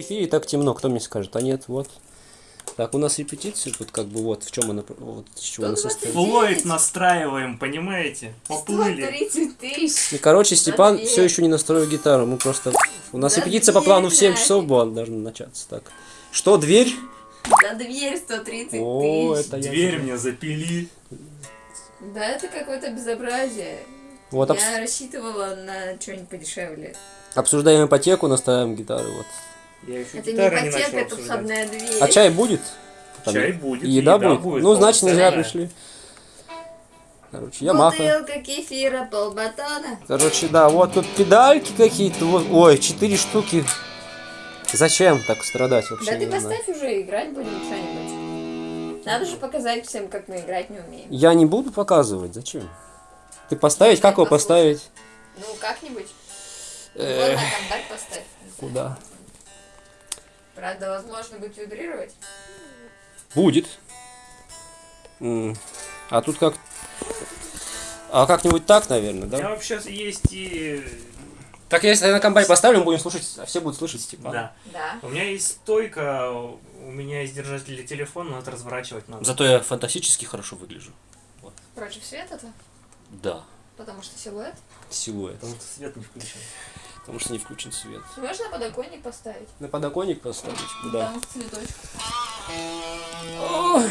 Эфире так темно, кто мне скажет? А нет, вот. Так, у нас репетиция, тут как бы вот в чем она, вот из чего она состоит. Флойд настраиваем, понимаете? Поплыли. 130 тысяч. И, короче, Степан все еще не настроил гитару. Мы просто... У нас репетиция по плану в 7 нафиг. часов была должна начаться. Так. Что, дверь? За дверь 130 О, тысяч. это я. Дверь мне запили. Да это какое-то безобразие. Вот Я обс- рассчитывала на что-нибудь подешевле. обсуждаем ипотеку, наставим гитары. Вот. Я еще Это не ипотека, начал это входная дверь. А чай будет? Там Чай будет. И еда, будет? Ну, значит, не зря полноценная. пришли. Короче, Ямаха. Бутылка кефира, полбатона. Короче, да, вот тут педальки какие-то. вот- Ой, четыре штуки. Зачем так страдать вообще? Да ты не знаю. поставь уже, играть будем что-нибудь. Надо же показать всем, как мы играть не умеем. Я не буду показывать, зачем? Ты поставить, как его Послушай. поставить? Ну, как-нибудь. Вот Э, на контакт поставь. Куда? Правда, возможно, будет вибрировать. Будет. А тут как... А как-нибудь так, наверное, У меня да? вообще есть и... Так если я на комбайн поставлю, мы будем слушать, а все будут слышать Степана. Да. Да. У меня есть стойка, у меня есть держатель для телефона, но это разворачивать надо. Зато я фантастически хорошо выгляжу. Против света-то? Да, Потому что силуэт. силуэт. Потому что свет не включен. Потому что не включен свет. Можно на подоконник поставить? На подоконник поставить? Куда? Там цветочек. Ой,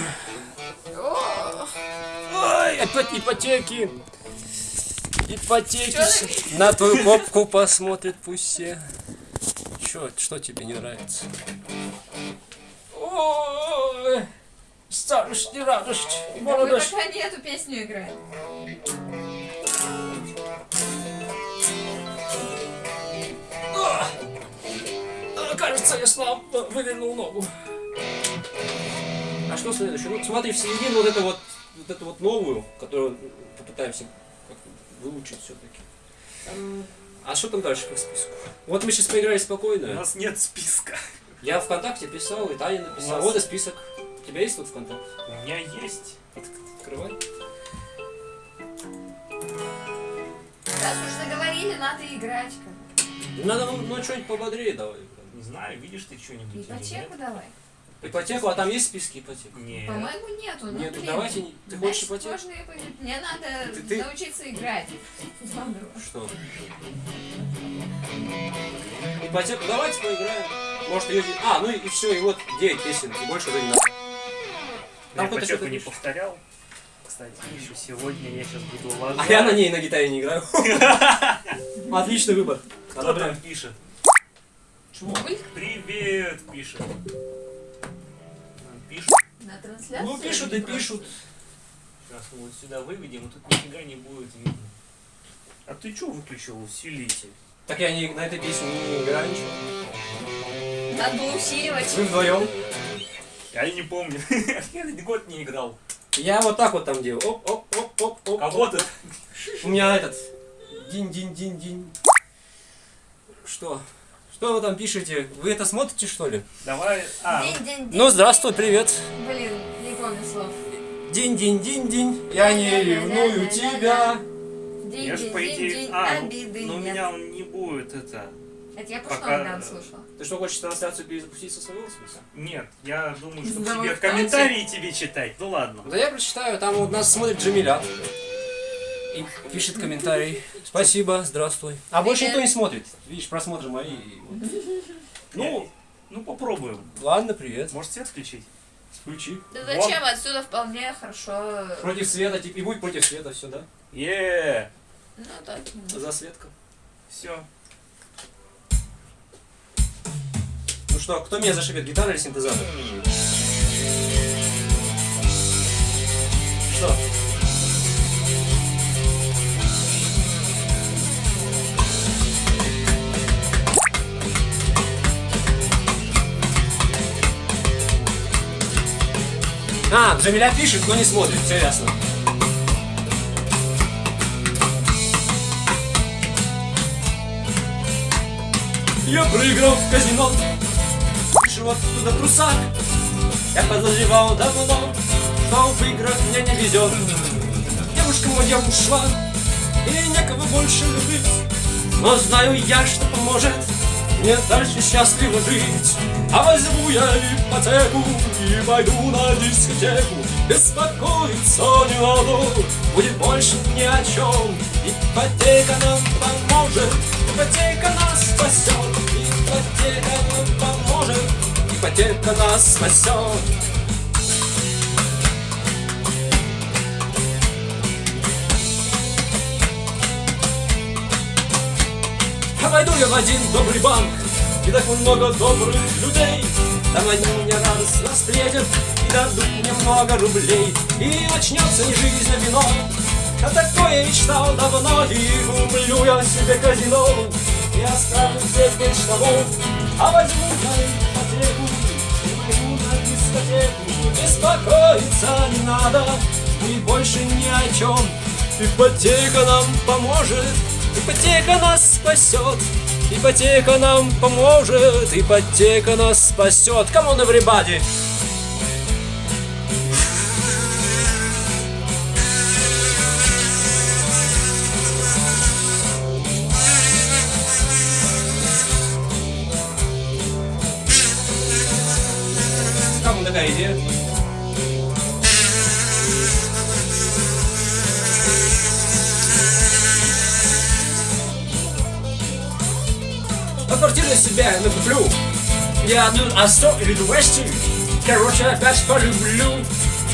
ой, опять ипотеки. Ипотеки. На твою попку посмотрят пусть все. Чё, что тебе не нравится? Ой, старость не радость, да мы молодость. пока не эту песню играем. Кажется, я слабо вывернул ногу. А что следующее? Ну, смотри, в середину вот это вот, вот эту вот новую, которую попытаемся выучить все-таки. А что там дальше по списку? Вот мы сейчас поиграли У спокойно. нас нет списка. Я ВКонтакте писал, и Таня написала. У нас- Вот и список. У тебя есть тут ВКонтакте? У меня есть. От- Открывай. Раз уж заговорили, надо играть. Надо ну, ну, что-нибудь пободрее давай. Не знаю, видишь ты что-нибудь Ипотеку давай. Ипотеку, а там есть списки ипотек? Нет. По-моему, нету. Ну, Нет, блин. давайте ты хочешь Значит, ипотеку? можно ипотеку. Мне надо Ты- ты- научиться играть. Что? Ипотеку давайте поиграем. Может ее... А, ну и, все, и вот 9 песен, и больше уже не надо. Там кто-то ипотеку что-то не повторял. Кстати, еще сегодня я сейчас буду ложать. А я на ней на гитаре не играю. Отличный выбор. Кто там пишет? Чего? Привет, пишет. Пишут. на. Ну пишут и пишут. Сейчас мы вот сюда выведем, и тут нифига не будет видно. А ты что выключил усилитель? Так я не, на этой песне не играю ничего. Надо было усиливать. Вы вдвоем. Я не помню. Я этот год не играл. Я вот так вот там делаю. Оп, оп, оп, оп, оп. А вот это. У меня этот. Динь-динь-динь-динь. Что? Что вы там пишете? Вы это смотрите, что ли? Давай. А, День, день, день. Ну, здравствуй, привет. Блин, не помню слов. Динь-динь-динь-динь, я не ревную тебя. День, А, обиды ну у нет. меня он не будет это. Это я пока- пушного Дан слушала. Ты что, хочешь трансляцию перезапустить со своего смысла? Нет, я думаю, что Да тебе вы комментарии тебе читать. Ну ладно. Да я прочитаю, там вот нас смотрит Джамиля. И пишет комментарий. Спасибо, здравствуй. А больше никто не смотрит. Видишь, просмотры мои. и вот. Ну, Ну попробуем. ладно, привет. Может свет включить? Включи. Да зачем? Отсюда вполне хорошо. Против света, типа, и будь против света, все, да? Е, Ну так. За светка. все. Что, кто меня зашибет, гитара или синтезатор? Что? А, Джамиля пишет, но не смотрит, все ясно. Я проиграл в казино Вышел оттуда трусак Я подозревал давно Что в играх мне не везет Девушка моя ушла И некого больше любить Но знаю я, что поможет мне дальше счастливо жить. А возьму я ипотеку и пойду на дискотеку. Беспокоиться не надо, будет больше ни о чем. Ипотека нам поможет, ипотека нас спасет. Ипотека нам поможет, ипотека нас спасет. А пойду я в один добрый банк, и так много добрых людей. Там они меня радостно встретят и дадут мне много рублей. И начнется не жизнь, а вино. А такое мечтал давно, и куплю я себе казино. И оставлю здесь без штанов, а возьму я Беспокоиться не надо, и больше ни о чем. Ипотека нам поможет, ипотека нас спасет. Ипотека нам поможет, ипотека нас спасет. Come on, everybody! А квартиру себе накуплю. Я одну Астро или Вести. Короче, опять полюблю.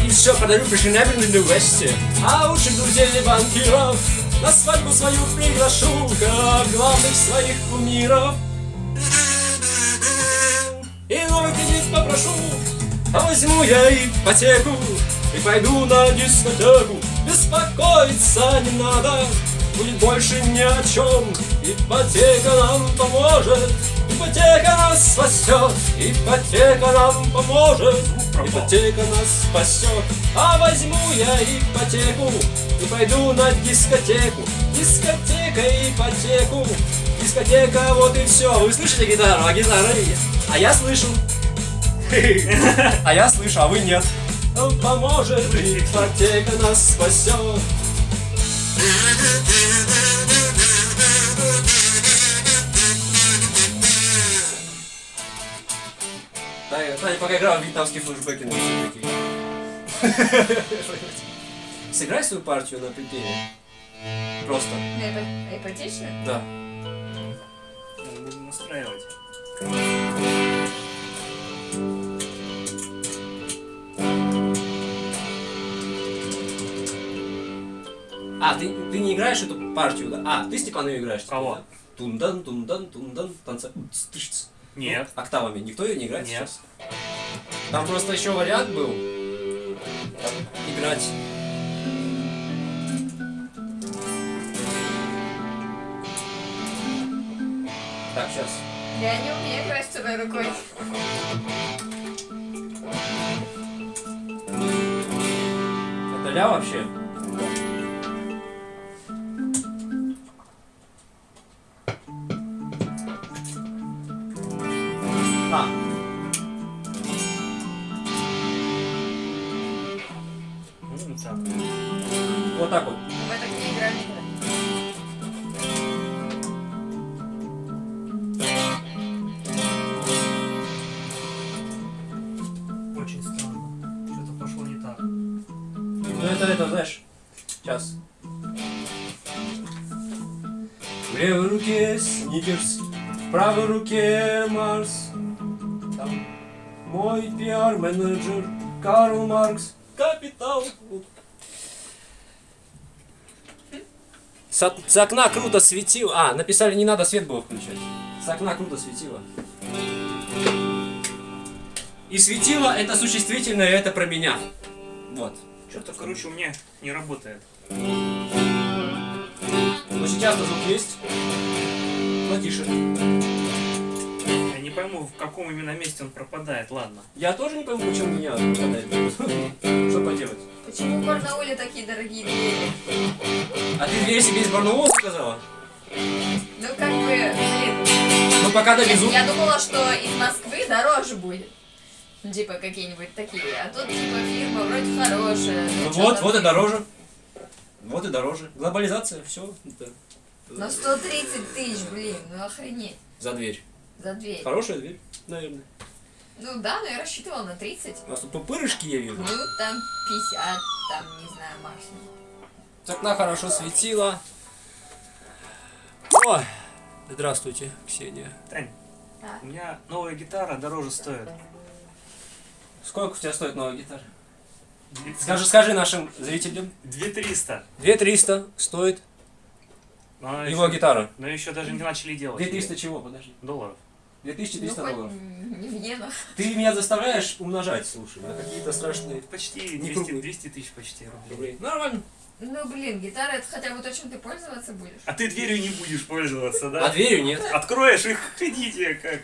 И все подарю фешенебельной Вести. А друзей и банкиров на свадьбу свою приглашу, как главных своих кумиров. И новый кредит попрошу, а возьму я ипотеку и пойду на дискотеку. Беспокоиться не надо, будет больше ни о чем. Ипотека нам поможет, ипотека нас спасет, ипотека нам поможет, ипотека нас спасет. А возьму я ипотеку и пойду на дискотеку. Дискотека, ипотеку, дискотека, вот и все. Вы слышите гитару, а гитара А я слышу. А я слышу, а вы нет. Он поможет, ипотека нас спасет. Таня, Таня пока играла в вьетнамские флешбеки на такие. Сыграй свою партию на припеве. Просто. Ипотечная? Да. Будем настраивать. А, ты, ты не играешь эту партию, да? А, ты Степан ее играешь. Кого? Тундан, тундан, тундан, танца. Тыш. Нет. Ну, октавами. Никто ее не играет Нет. сейчас? Там просто еще вариант был. Играть. Так, сейчас. Я не умею играть с одной рукой. Это ля вообще? А, правой руке Марс. Там мой пиар-менеджер Карл Маркс. Капитал. С, с окна круто светило. А, написали, не надо свет было включать. С окна круто светило. И светило это существительное, это про меня. Вот. Что-то, короче, у меня не работает. Но сейчас-то звук есть. Но тише. Я не пойму, в каком именно месте он пропадает. Ладно. Я тоже не пойму, почему меня пропадает. Что поделать? Почему в Барнауле такие дорогие двери? А ты дверь себе из Барнаула заказала? Ну как бы, блин. Ну пока довезу. Я думала, что из Москвы дороже будет. Ну, Типа какие-нибудь такие. А тут типа фирма вроде хорошая. Ну вот, вот и дороже. Вот и дороже. Глобализация, все. На 130 тысяч, блин, ну охренеть. За дверь. За дверь. Хорошая дверь, наверное. Ну да, но я рассчитывала на 30. У нас тут пупырышки я вижу. Ну, там 50, там, не знаю, максимум. С окна хорошо светило. Ой, здравствуйте, Ксения. Тань, Так. у меня новая гитара дороже стоит. Сколько у тебя стоит новая гитара? Скажи, скажи нашим зрителям. 2300. 2300 стоит Но его еще, гитара. но еще даже не начали делать. 2300 чего, подожди? долларов. 2300 ну, долларов. не в иенах. Ты меня заставляешь умножать, слушай, на какие-то страшные Почти Не 200, круглый. 200 тысяч почти рублей. Нормально. Ну, блин, гитара это хотя бы то, чем ты пользоваться будешь. А ты дверью не будешь пользоваться, А да? дверью нет. Откроешь их, ходите как.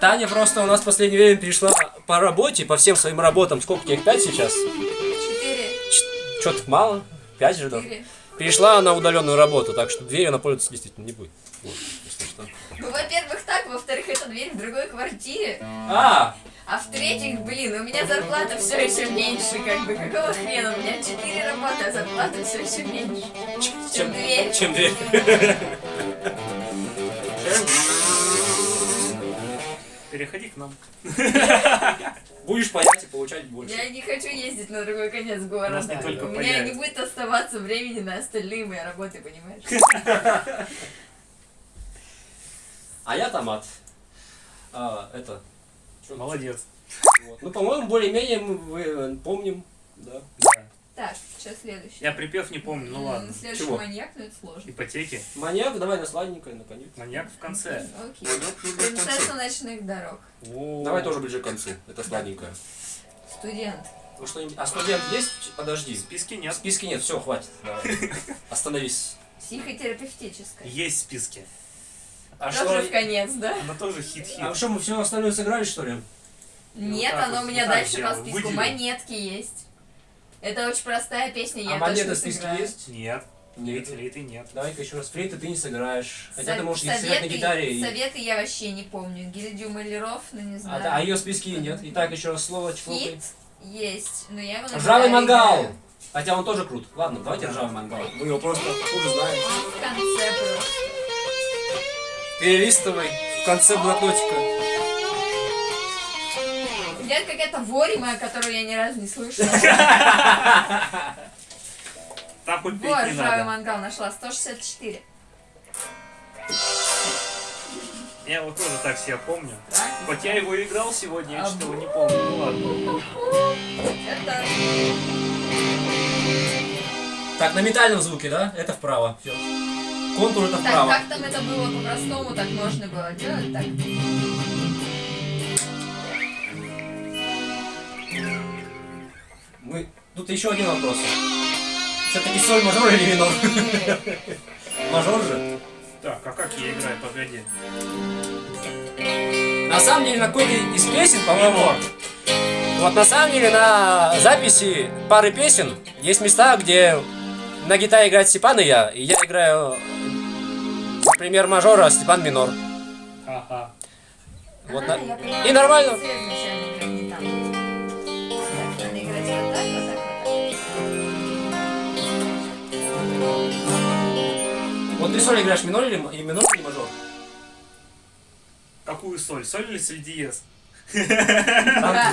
Таня просто у нас в последнее время перешла по работе, по всем своим работам. Сколько тебе их? Пять сейчас? Четыре. Что-то мало. Пять же, да. Перешла на удаленную работу, так что дверью она пользоваться действительно не будет. Вот, если что. Ну, во-первых, так, во-вторых, это дверь в другой квартире. А, А в-третьих, блин, у меня зарплата все еще меньше, как бы, какого хрена? У меня четыре работы, а зарплата все еще меньше. Чем дверь. чем дверь. Переходи к нам. Будешь паять и получать больше. Я не хочу ездить на другой конец города. нас не только У меня не будет оставаться времени на остальные мои работы, понимаешь? А я томат. А, это. чё- Молодец. вот. Ну, по-моему, более-менее мы вы, помним. Да. Так, что следующее? Я припев не помню, ну ладно. Следующий Чего? маньяк, но это сложно. Ипотеки. Маньяк, давай на сладенькое, наконец. Маньяк в конце. Окей. Принцесса ночных дорог. Давай тоже ближе к концу. Это сладенькое. Студент. Ну. А студент есть? В Подожди. списке В нет. списке нет, все, хватит. Давай. Остановись. Психотерапевтическая. Есть в списке. А Тоже что? в конец, да? Она тоже хит-хит. А что, мы все остальное сыграли, что ли? Нет, оно вот, у меня так дальше по списку. Монетки есть. Это очень простая песня, я а монеты в списке есть? Нет. Нет. Флейты нет. Давай-ка еще раз. Флейты ты не сыграешь. Хотя Со- ты можешь сыграть на советы- гитаре. и- Советы я вообще не помню. Гильдию маляров, ну не А, знаю. да, а ее в списке нет. Итак, еще раз слово. Хит есть, но я его Ржавый мангал! Хотя он тоже крут. Ладно, давайте ржавый мангал. Мы его просто хуже знаем. В конце просто. Перелистывай в конце блокнотика. Где какая-то ворима, которую я ни разу не слышала. Там хоть Вот, не ржавый надо. мангал нашла. 164. Я вот тоже так себя помню. Так, Хоть я его играл сегодня, я А что-то его не помню. Ну ладно. это... Так, на метальном звуке, да? Это вправо. Все. Контур это Так, вправо. как там это было по-простому, так можно было делать, так. Мы... Тут еще один вопрос. Все-таки соль мажор или минор? Мажор же. Так, а как я играю? Погоди. На самом деле, на какой-то из песен, по-моему, вот на самом деле на записи пары песен есть места, где на гитаре играет Степан и я, и я играю, например, мажор, а Степан минор. Ага. Вот А, на-. И нормально. Вот ты соль играешь минор или, м- и минор или мажор? Какую соль? Соль или соль диез? Да.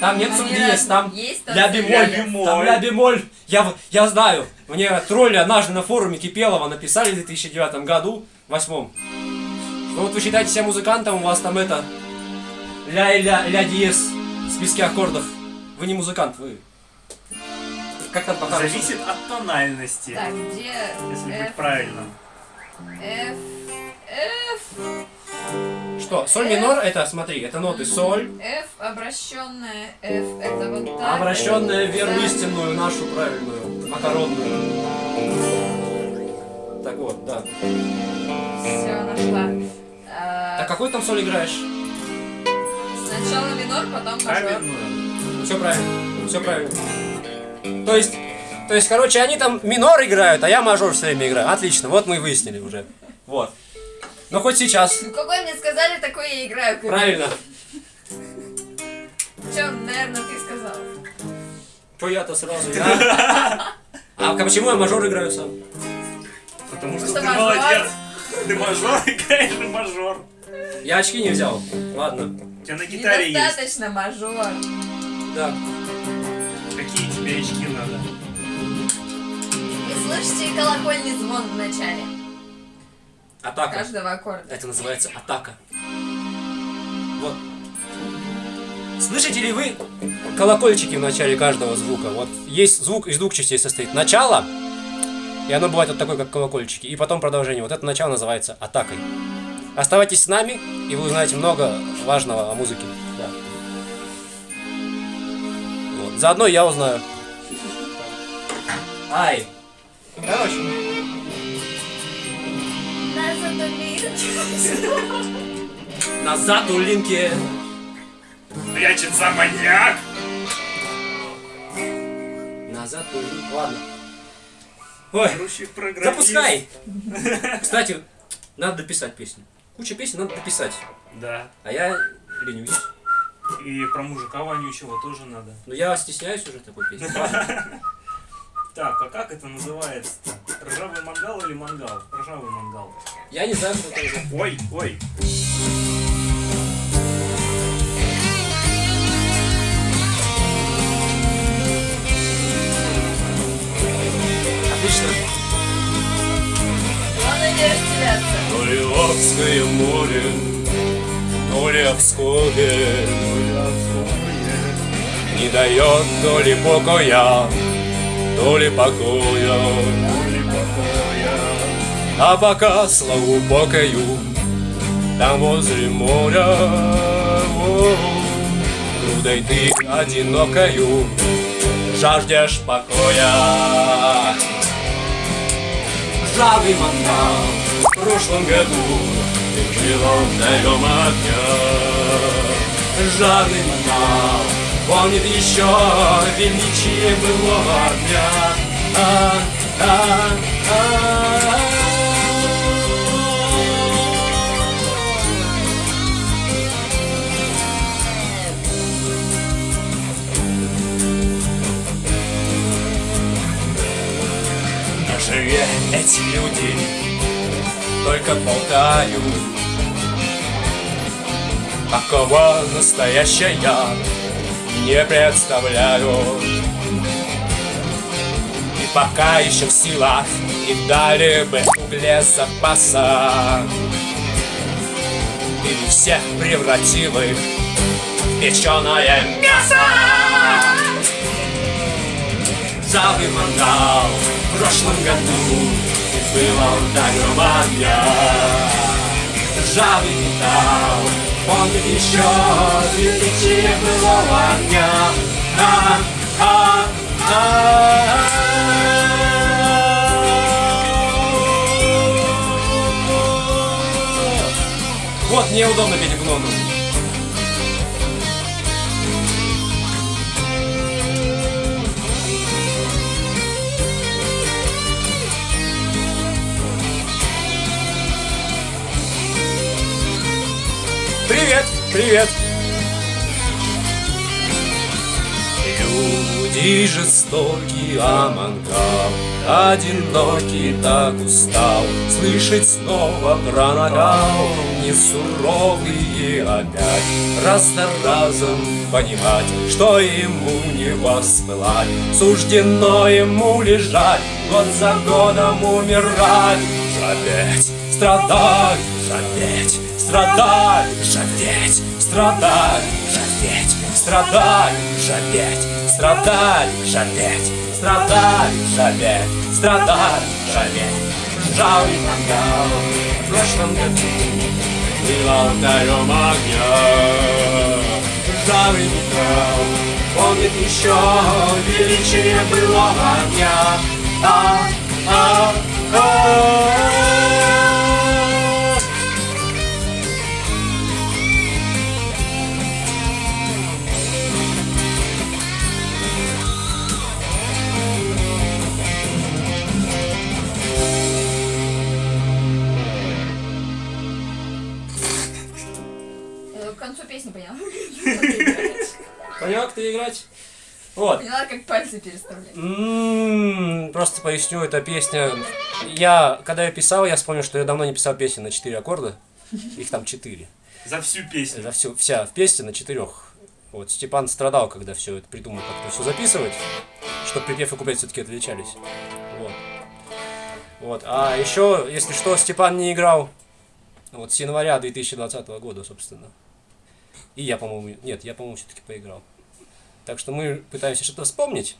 Там нет Они соль диез, разные. там Есть ля бемоль, там ля бемоль. Я, я знаю, мне тролли однажды на форуме Кипелова написали в 2009 году, восьмом, что вот вы считаете себя музыкантом, у вас там это ля и ля, ля диез в списке аккордов. Вы не музыкант, вы. Как там пока? Зависит от тональности. Так, где Если F, быть правильным. F, F, Что? Соль минор это, смотри, это ноты соль, F, обращенная F, это вот так. обращенная в веру Да. истинную, нашу правильную, макаронную. Так вот, да. Все, нашла. А, Так какой там соль играешь? Сначала минор, потом мажор. Все правильно. Все правильно. То есть, то есть, короче, они там минор играют, а я мажор все время играю. Отлично, вот мы и выяснили уже. Вот. Но хоть сейчас. Ну какой мне сказали, такой я играю. короче. Правильно. Чё, наверное, ты сказал. Что я-то сразу? я? А почему я мажор играю сам? Потому что ты мажор. молодец. Ты мажор, играешь мажор. Я очки не взял. Ладно. У тебя на гитаре есть. Недостаточно мажор. Да. Какие тебе очки надо? И слышите колокольный звон в начале Атака. каждого аккорда. Это называется атака. Вот. Слышите ли вы колокольчики в начале каждого звука? Вот есть звук из двух частей состоит. Начало, и оно бывает вот такое, как колокольчики. И потом продолжение. Вот это начало называется атакой. Оставайтесь с нами, и вы узнаете много важного о музыке. Да. Вот. Заодно я узнаю. Ай. Короче, назад у линки. Прячется маньяк! Назад у линки. Ладно. Ой, запускай. Кстати, надо дописать песню. Куча песен надо дописать. Да. А я ленюсь. И про мужика вонючего тоже надо. Но я стесняюсь уже такой песни. Так, а как это называется-то? Ржавый мангал или мангал? Ржавый мангал. Я не знаю, кто это. Ой, ой. Отлично. То ли Обское море, то ли Обское Не дает то ли покоя, то ли покоя. А пока славу покою Там возле моря. О, Грудой ты одинокою Жаждешь покоя. Ржавый мангал В прошлом году Ты жила вдалем огня Ржавый мангал Помнит еще величие былого дня а, а, а. Живе эти люди только болтают Какого настоящая не представляю. И пока еще в силах и дали бы угле запаса. Или всех превратил их в печеное мясо. Ржавый мангал в прошлом году Было ударом огня Ржавый металл Помнит еще величие былого огня а, а, а. Вот неудобно петь в ноду. Привет, привет. Люди жестокие, а мангал Одинокий так устал. Слышать снова про нагал. Не суровые опять. Раз за разом понимать Что ему не воспылать Суждено ему лежать Год за годом умирать. Жалеть, страдать, жалеть Страдать, жалеть, страдать, жалеть Страдать, жалеть, страдать, жалеть Страдать, жалеть, страдать, жалеть Ржавый мангал в прошлом году Был алтарем огня. Ржавый металл помнит еще величие былого дня а, а, а. Переставлять. М, Просто поясню, эта песня... Я, когда я писал, я вспомнил, что я давно не писал песни на 4 аккорда. Их там четыре. За всю песню. За всю, вся в песне на четырех. Вот Степан страдал, когда все это придумал, как-то все записывать, чтобы припев и куплет все-таки отличались. Вот. Вот. А еще, если что, Степан не играл вот с января 2020 года, собственно. И я, по-моему, нет, я, по-моему, все-таки поиграл. Так что мы пытаемся что-то вспомнить.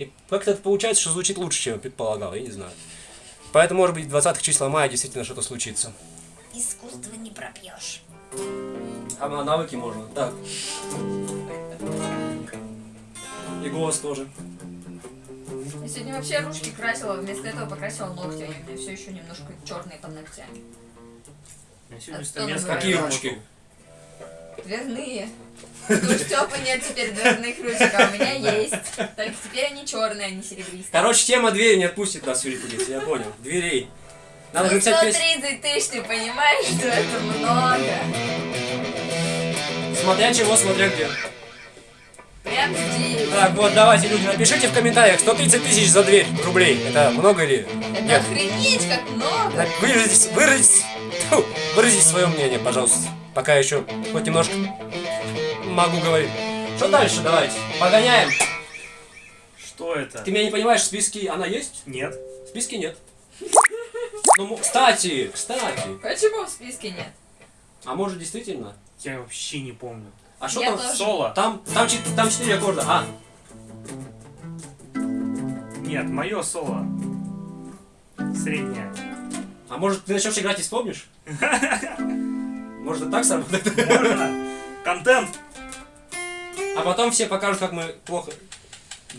И как-то это получается, что звучит лучше, чем я предполагал, я не знаю. Поэтому, может быть, 20 числа мая действительно что-то случится. Искусство не пропьешь. А на навыки можно. Так. И голос тоже. Я сегодня вообще ручки красила, вместо этого покрасила ногти, они у меня все еще немножко черные под ногтями. А? Какие работал. ручки? Дверные. Ну, Степа нет теперь дверных ручек, а у меня есть. Только теперь они черные, а не серебристые. Короче, тема двери не отпустит нас, Юрий Кудец, я понял. Дверей. Надо Ну, написать песню. 130 тысяч, ты понимаешь, что это много? Смотря чего, смотря где. Прям здесь. Так, вот, давайте, люди, напишите в комментариях, 130 тысяч за дверь рублей. Это много или Это нет? охренеть как много. Выразите, тьфу, выразите свое мнение, пожалуйста. Пока еще хоть немножко могу говорить. Что дальше, давайте? Погоняем. Что это? Ты меня не понимаешь, в списке она есть? Нет. В списке нет. Ну, кстати, кстати. Почему в списке нет? А может действительно? Я вообще не помню. А что там? тоже. Соло. Там, там, там четыре аккорда. А, Нет, мое соло. Среднее. а может ты начнешь играть и вспомнишь? Может и так сработает? Можно? Контент. А потом все покажут, как мы плохо.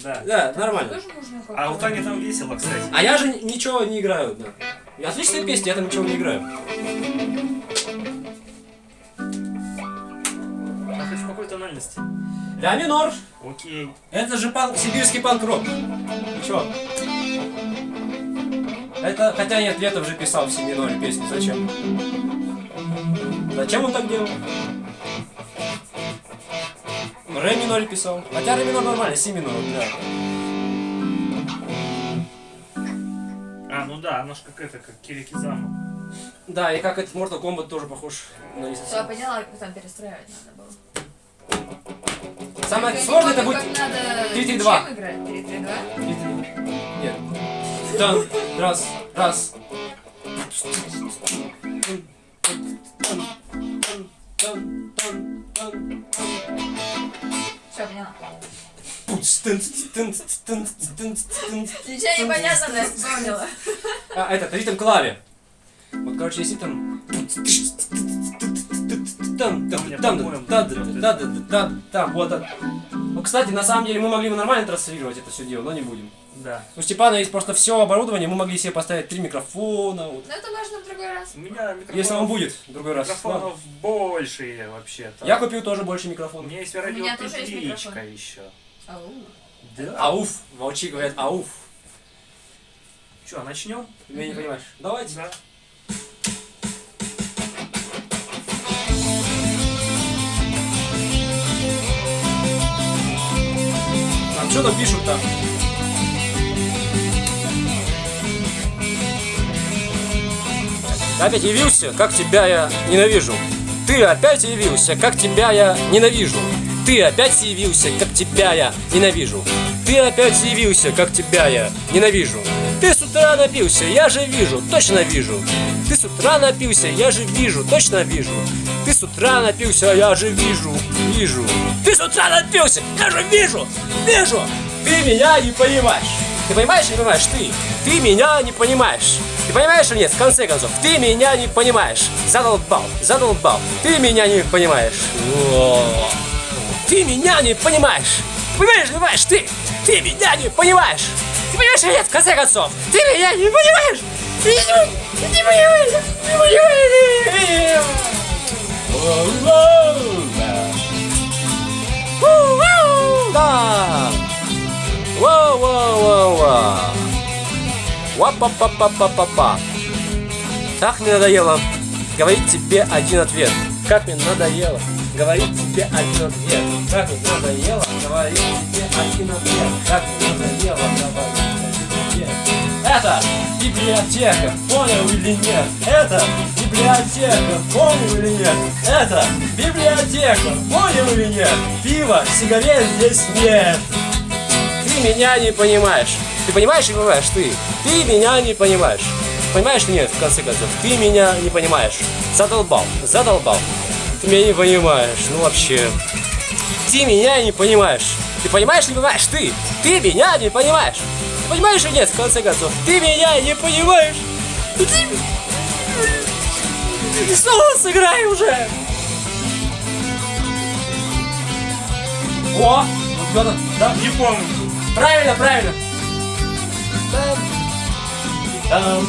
Да. Да, нормально. А у Тани там весело, кстати. А я же ничего не играю, да. Отличная песня, я там ничего не играю. А хоть в какой тональности? Ля минор. Окей. Это же панк, сибирский панк-рок. Чё? Это, хотя нет, Летов же писал в си миноре песни, зачем? Зачем он так делал? Ре миноре писал. Хотя ре минор нормально, си минор, да. А, ну да, оно ж как это, как Кирикизама. Да, и как этот Mortal Kombat тоже похож на не Все, совсем. поняла, как там перестраивать надо было. Самое Я не сложное это будет... как надо 3-3-2. чем играть? 3-3-2? Нет. Тан, раз, раз. Все, поняла. А, Ничего не понятно, но я вспомнила. этот ритм клаве. Вот, короче, если там... Там, там, там, там, там, там, там, там, вот это. Ну, кстати, на самом деле мы могли бы нормально транслировать это все дело, но не будем. Да. У Степана есть просто все оборудование, мы могли себе поставить три микрофона. вот. Но это можно в другой раз. У меня микрофонов, Если он будет в другой раз. Ладно. микрофонов больше вообще-то. Я купил тоже больше У микрофонов. меня есть У меня тоже есть микрофон. еще. Ау. Да. Ауф. Волчи говорят ауф. Че, начнем? Ты меня не понимаешь. Давайте. Да. А что там пишут опять явился, как тебя я ненавижу. Ты опять явился, как тебя я ненавижу. Ты опять явился, как тебя я ненавижу. Ты опять явился, как тебя я ненавижу. Ты с утра напился, я же вижу, точно вижу. Ты с утра напился, я же вижу, точно вижу. Ты с утра напился, я же вижу, вижу. Ты с утра напился, я же вижу, вижу. Ты меня не понимаешь. Ты понимаешь не понимаешь? Ты. Ты меня не понимаешь. Ты понимаешь или нет? В конце концов, ты меня не понимаешь. Задолбал, задолбал. Ты меня не понимаешь. О. Ты меня не понимаешь. Понимаешь, понимаешь? Ты. Ты меня не понимаешь. Ты понимаешь или нет? В конце концов, ты меня не понимаешь. Ты не, не понимаешь. Не понимаешь. Да. Воу-воу-воу-воу. Ва-па-па-па-па-па-па. Так мне надоело говорить тебе один ответ. Как мне надоело говорить тебе один ответ. Как мне надоело говорить тебе один ответ. Как мне надоело говорить тебе. Это библиотека, понял или нет? Это библиотека, понял или нет? Это библиотека, понял или нет? Пива, сигарет здесь нет. Ты меня не понимаешь. Ты понимаешь и понимаешь, ты? Ты меня не понимаешь. Понимаешь или нет, в конце концов? Ты меня не понимаешь. Задолбал, задолбал. Ты меня не понимаешь, ну вообще. Ты меня не понимаешь. Ты понимаешь или не понимаешь? Ты! Ты меня не понимаешь. Ты понимаешь или нет, в конце концов? Ты меня не понимаешь. Ну ты... Ты снова сыграй уже! О! Вот это, да? Не помню. Правильно, правильно. Там. Там.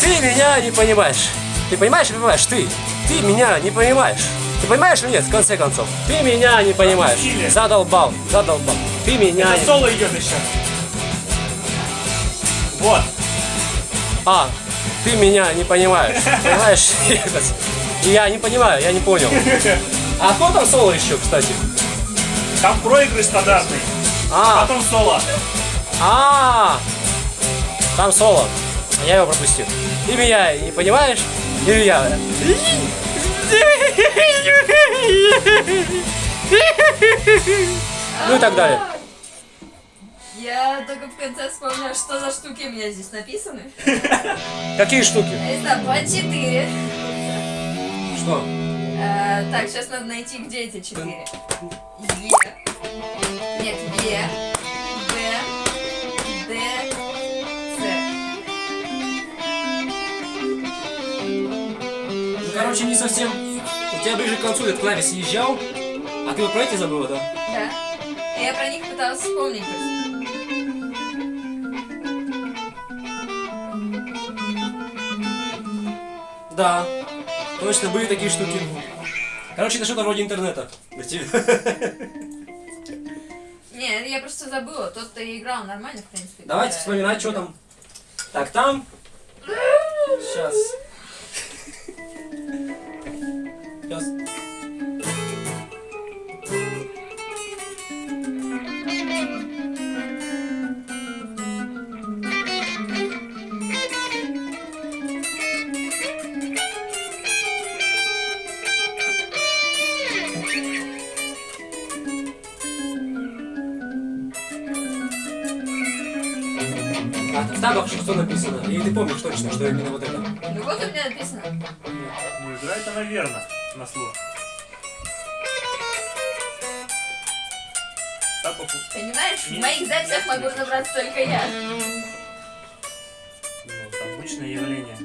Ты меня не понимаешь. Ты понимаешь понимаешь? Ты. Ты меня не понимаешь. Ты понимаешь или нет, в конце концов? Ты меня не понимаешь. Пропустили. Задолбал, задолбал. Ты меня Это не... соло идет еще. Вот. А, ты меня не понимаешь. Понимаешь? Я не понимаю, я не понял. А кто там соло еще, кстати? Там проигрыш стандартный. А, Потом соло. а, там соло. А я его пропустил. Ты меня не понимаешь? Или я? Ну и так далее. Я только в конце вспомнила, что за штуки у меня здесь написаны. Какие штуки? Это по 4. Что? Э, так, сейчас надо найти, где эти четыре. Е. Нет, Е. Б. Д. С. Ну, короче, не совсем. У тебя ближе к концу этот клавиш съезжал, а ты вот про эти забыла, да? Да. Я про них пыталась вспомнить просто. Да. Точно, были такие штуки. Короче, это что-то вроде интернета. Не, я просто забыла. Тот-то и играл нормально, в принципе. Давайте Э, вспоминать, что там. Так, там. Сейчас. Сейчас. А там вообще что написано? Или ты помнишь точно, что именно вот это? Ну вот у меня написано. Ну, играет она верно. На слух. Понимаешь, в моих записях могу разобраться только я. Ну, обычное явление.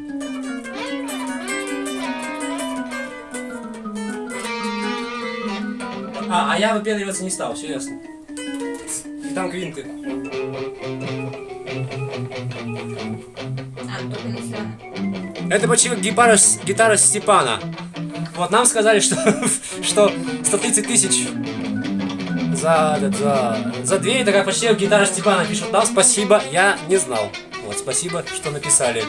А, а я выпендриваться не стал, все ясно. И там квинты. Это почти как гитара, гитара Степана. Вот нам сказали, что, что 130 тысяч за, за, за две, это как почти как гитара Степана пишут нам спасибо, я не знал. Вот, спасибо, что написали.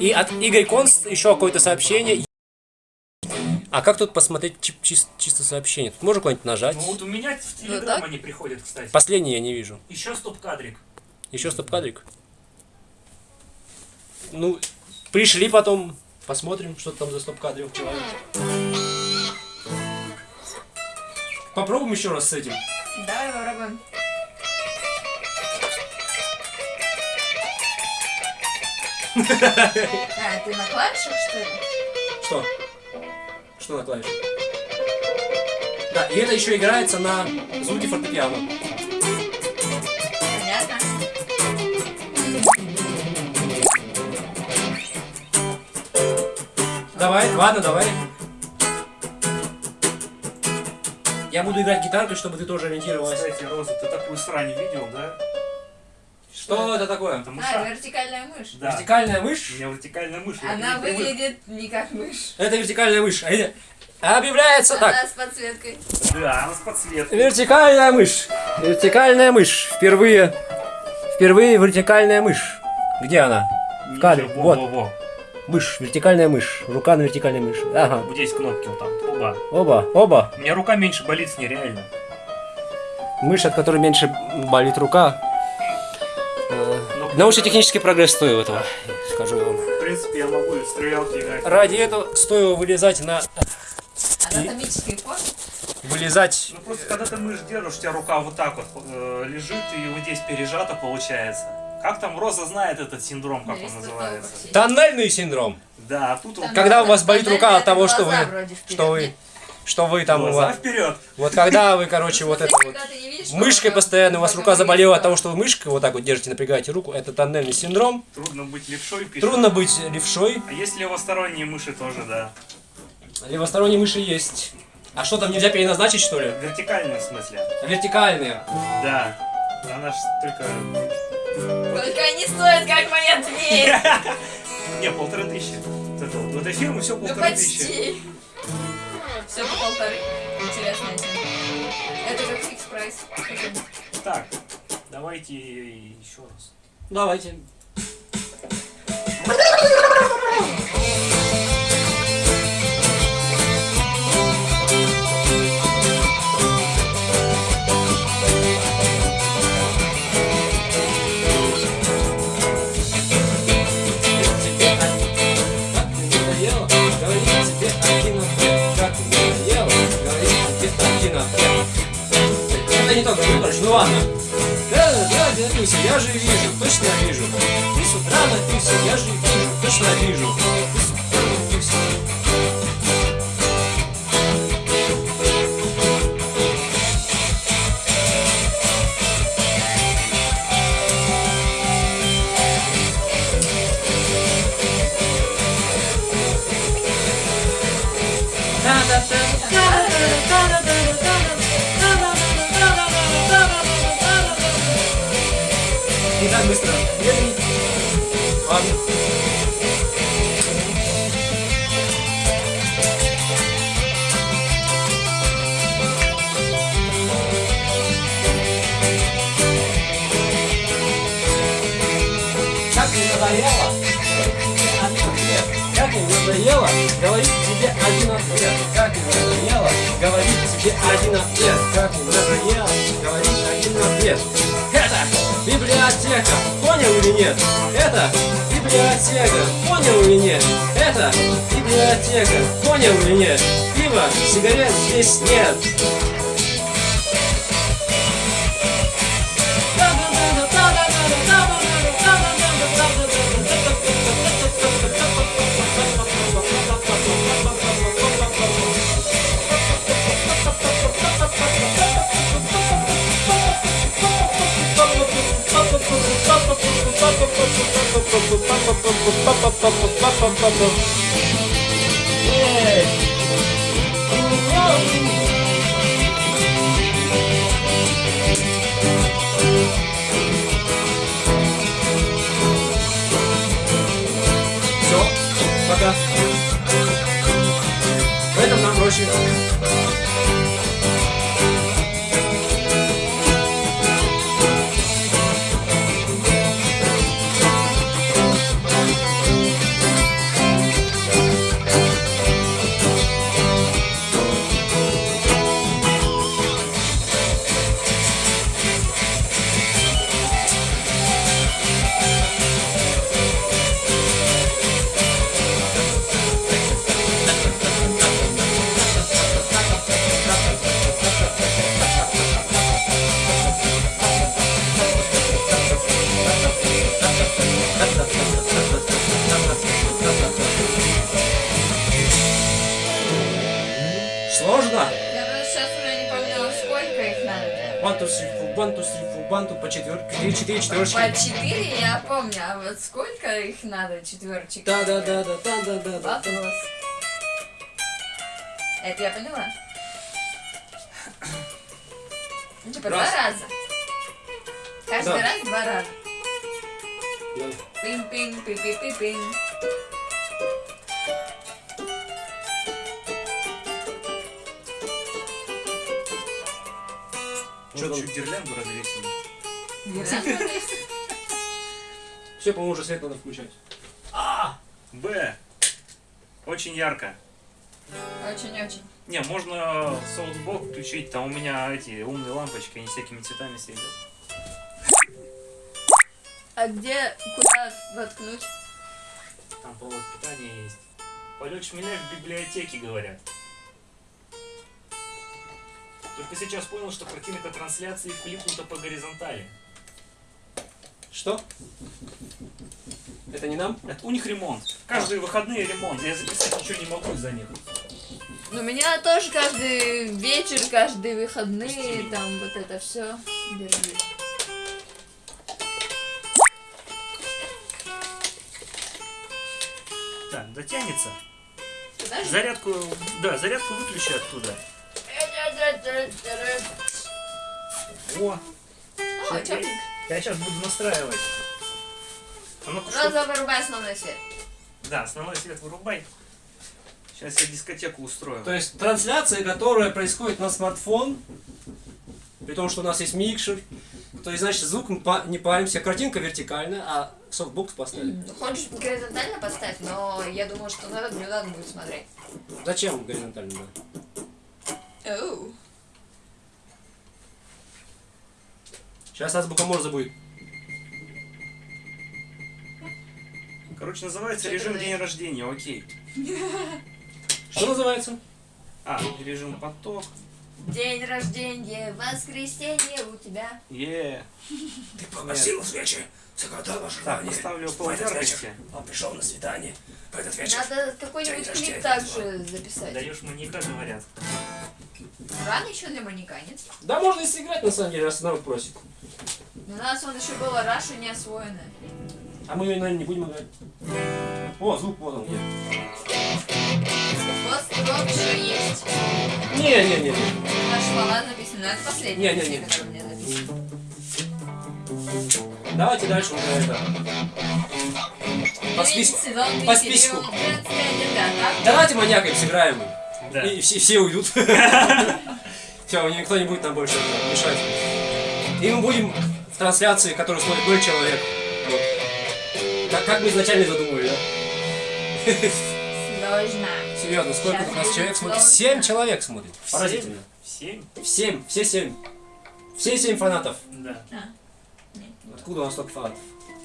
И от Игорь Конст еще какое-то сообщение. А как тут посмотреть чи- чис- чисто сообщение? Тут можно куда-нибудь нажать? Ну вот у меня в так? Телеграм они приходят, кстати. Последний я не вижу. Еще стоп-кадрик. Еще стоп-кадрик. Ну, пришли потом, посмотрим, что там за стоп-кадрик человек. Попробуем еще раз с этим. Давай попробуем. А, ты на клавишах, что ли? Что? Что на клавише? Да, и это еще играется на звуке фортепиано. Понятно. Давай, ладно, давай. Я буду играть гитаркой, чтобы ты тоже ориентировалась. Кстати, Роза, ты такую срань видел, да? Что это такое? Потому А, что... вертикальная мышь. Да. Вертикальная У мышь? меня вертикальная мышь. Она не выглядит не как мышь. Это вертикальная мышь. А это- Объявляется так. Она с подсветкой. Да, она с подсветкой. Вертикальная мышь. Вертикальная мышь. Впервые. Впервые вертикальная мышь. Где она? В кадре. Ничего, Вот. во, во, во. Мышь, вертикальная мышь. Рука на вертикальной мыши. Ага. Вот здесь кнопки вот там. Оба. Оба, оба. У меня рука меньше болит с нереально. Мышь, от которой меньше болит рука. Э, Ну. Научно-технический прогресс стоил этого, скажу я вам. В принципе, я могу и в стрелялки играть. Ради этого стоило вылезать на... Анатомический фон. Вылезать... Ну просто когда ты мышь держишь, у тебя рука вот так вот э, лежит и вот здесь пережата получается. Как там Роза знает этот синдром, как он называется? Тоннельный синдром. Да, а тут вот Когда у вас болит рука от того, что вы- Что вы... Что вы там... у глаза вас- вперед. Вот когда вы, короче, вот это вот... Мышкой рука- постоянно, у вас рука заболела от того, что вы мышкой вот так вот держите, напрягаете руку. Это тоннельный синдром. Трудно быть левшой, пишет. Трудно быть левшой. А есть левосторонние мыши тоже, да. Левосторонние мыши есть. А что там нельзя переназначить, что ли? Вертикальные в смысле. Вертикальные. Да. Она ж только... Только они стоят, как моя дверь. Не, полторы тысячи. В этой фирме все Ну полторы тысячи. почти. Все по полторы. Интересная тема. Это как фикс прайс. Так, давайте еще раз. Давайте. Это не то, короче, ну ладно. Да, да, Люся, я же вижу, точно вижу. Ты с утра напился, я же вижу, точно вижу. Ты с утра напился. Надоело говорить тебе один ответ? Как не надоело говорить тебе один ответ? Как не надоело говорить один ответ? Это библиотека, понял или нет? Это библиотека, понял или нет? Это библиотека, понял или нет? Пива, сигарет здесь нет. Все, четверочек? Да, да, да, да, да, да, да, да. Вопрос. Это я поняла. Ну, типа Раз. два раза. Каждый Да. раз два раза. Да. Пин-пин, пи-пи-пи-пин. Что, он. чуть гирлянду развесили? Гирлянда есть? Все, по-моему, уже свет надо включать. Б. Очень ярко. Очень-очень. Не, можно софтбок включить, там у меня эти умные лампочки, они всякими цветами светят. А где, куда воткнуть? Там провод питания есть. Полет шмеля в библиотеке, говорят. Только сейчас понял, что картинка трансляции флипнута по горизонтали. Что? Это не нам? Это у них ремонт. Каждые выходные ремонт. Я записать ничего не могу из-за них. Ну, у меня тоже каждый вечер, каждые выходные, Пусти. там вот это все. Держи. Так, дотянется. Подожди. Зарядку, да, зарядку выключи оттуда. О, О, чёртик. Я сейчас буду настраивать. А что- Роза, вырубай основной свет. Да, основной свет вырубай. Сейчас я дискотеку устрою. То есть трансляция, которая происходит на смартфон, при том, что у нас есть микшер, то есть, значит, звук мы не паримся, картинка вертикальная, а софтбокс поставили. Хочешь горизонтально поставь, но я думаю, что на этот не надо будет смотреть. Зачем горизонтально? да? Сейчас азбука Морзе будет. Короче, называется Что режим день рождения, окей. Что называется? А, режим поток. День рождения, воскресенье у тебя. Е. Ты погасил свечи, загадала Так, поставлю пол яркости. Он пришел на свидание в этот Надо какой-нибудь клип также записать. Даешь маньяка, говорят. Рано еще для маньяка, нет? Да, можно и сыграть, на самом деле, раз народ просит. У нас он еще было Раша не освоенная. А мы, наверное, не будем играть. О, звук вот он где. Пост-рок еще есть. Не-не-не. Наш баллад написано, но это последняя Не, не, песня, не. которая у меня написана. Давайте дальше уже это. По списку. По списку. Давайте маньякой сыграем. Да. И все, все уйдут. Все, никто не будет нам больше мешать. И мы будем в трансляции, которая стоит 0 человек. Вот. Как, как мы изначально задумали, да? Сложно. Серьезно, сколько у нас человек смотрит? 7 человек смотрит. Поразительно. Семь? Семь, все семь. Все семь фанатов. Да. Откуда у нас столько фанатов?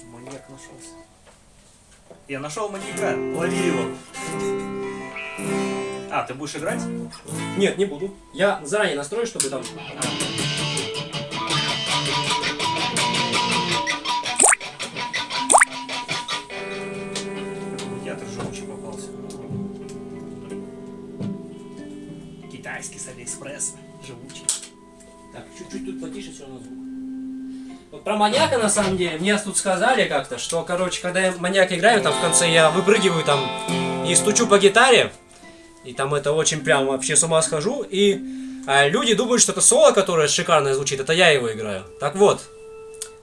Маньяк нашелся. Я нашел маньяка. Лови его. А, ты будешь играть? Нет, не буду. Я заранее настрою, чтобы там... Медиатор живучий попался. Китайский с Алиэкспресса. Живучий. Так, чуть-чуть тут потише все равно звук. Вот про маньяка на самом деле, мне тут сказали как-то, что, короче, когда я маньяка играю, там в конце я выпрыгиваю там и стучу по гитаре, и там это очень прям вообще с ума схожу, и а, люди думают, что это соло, которое шикарно звучит, это я его играю. Так вот,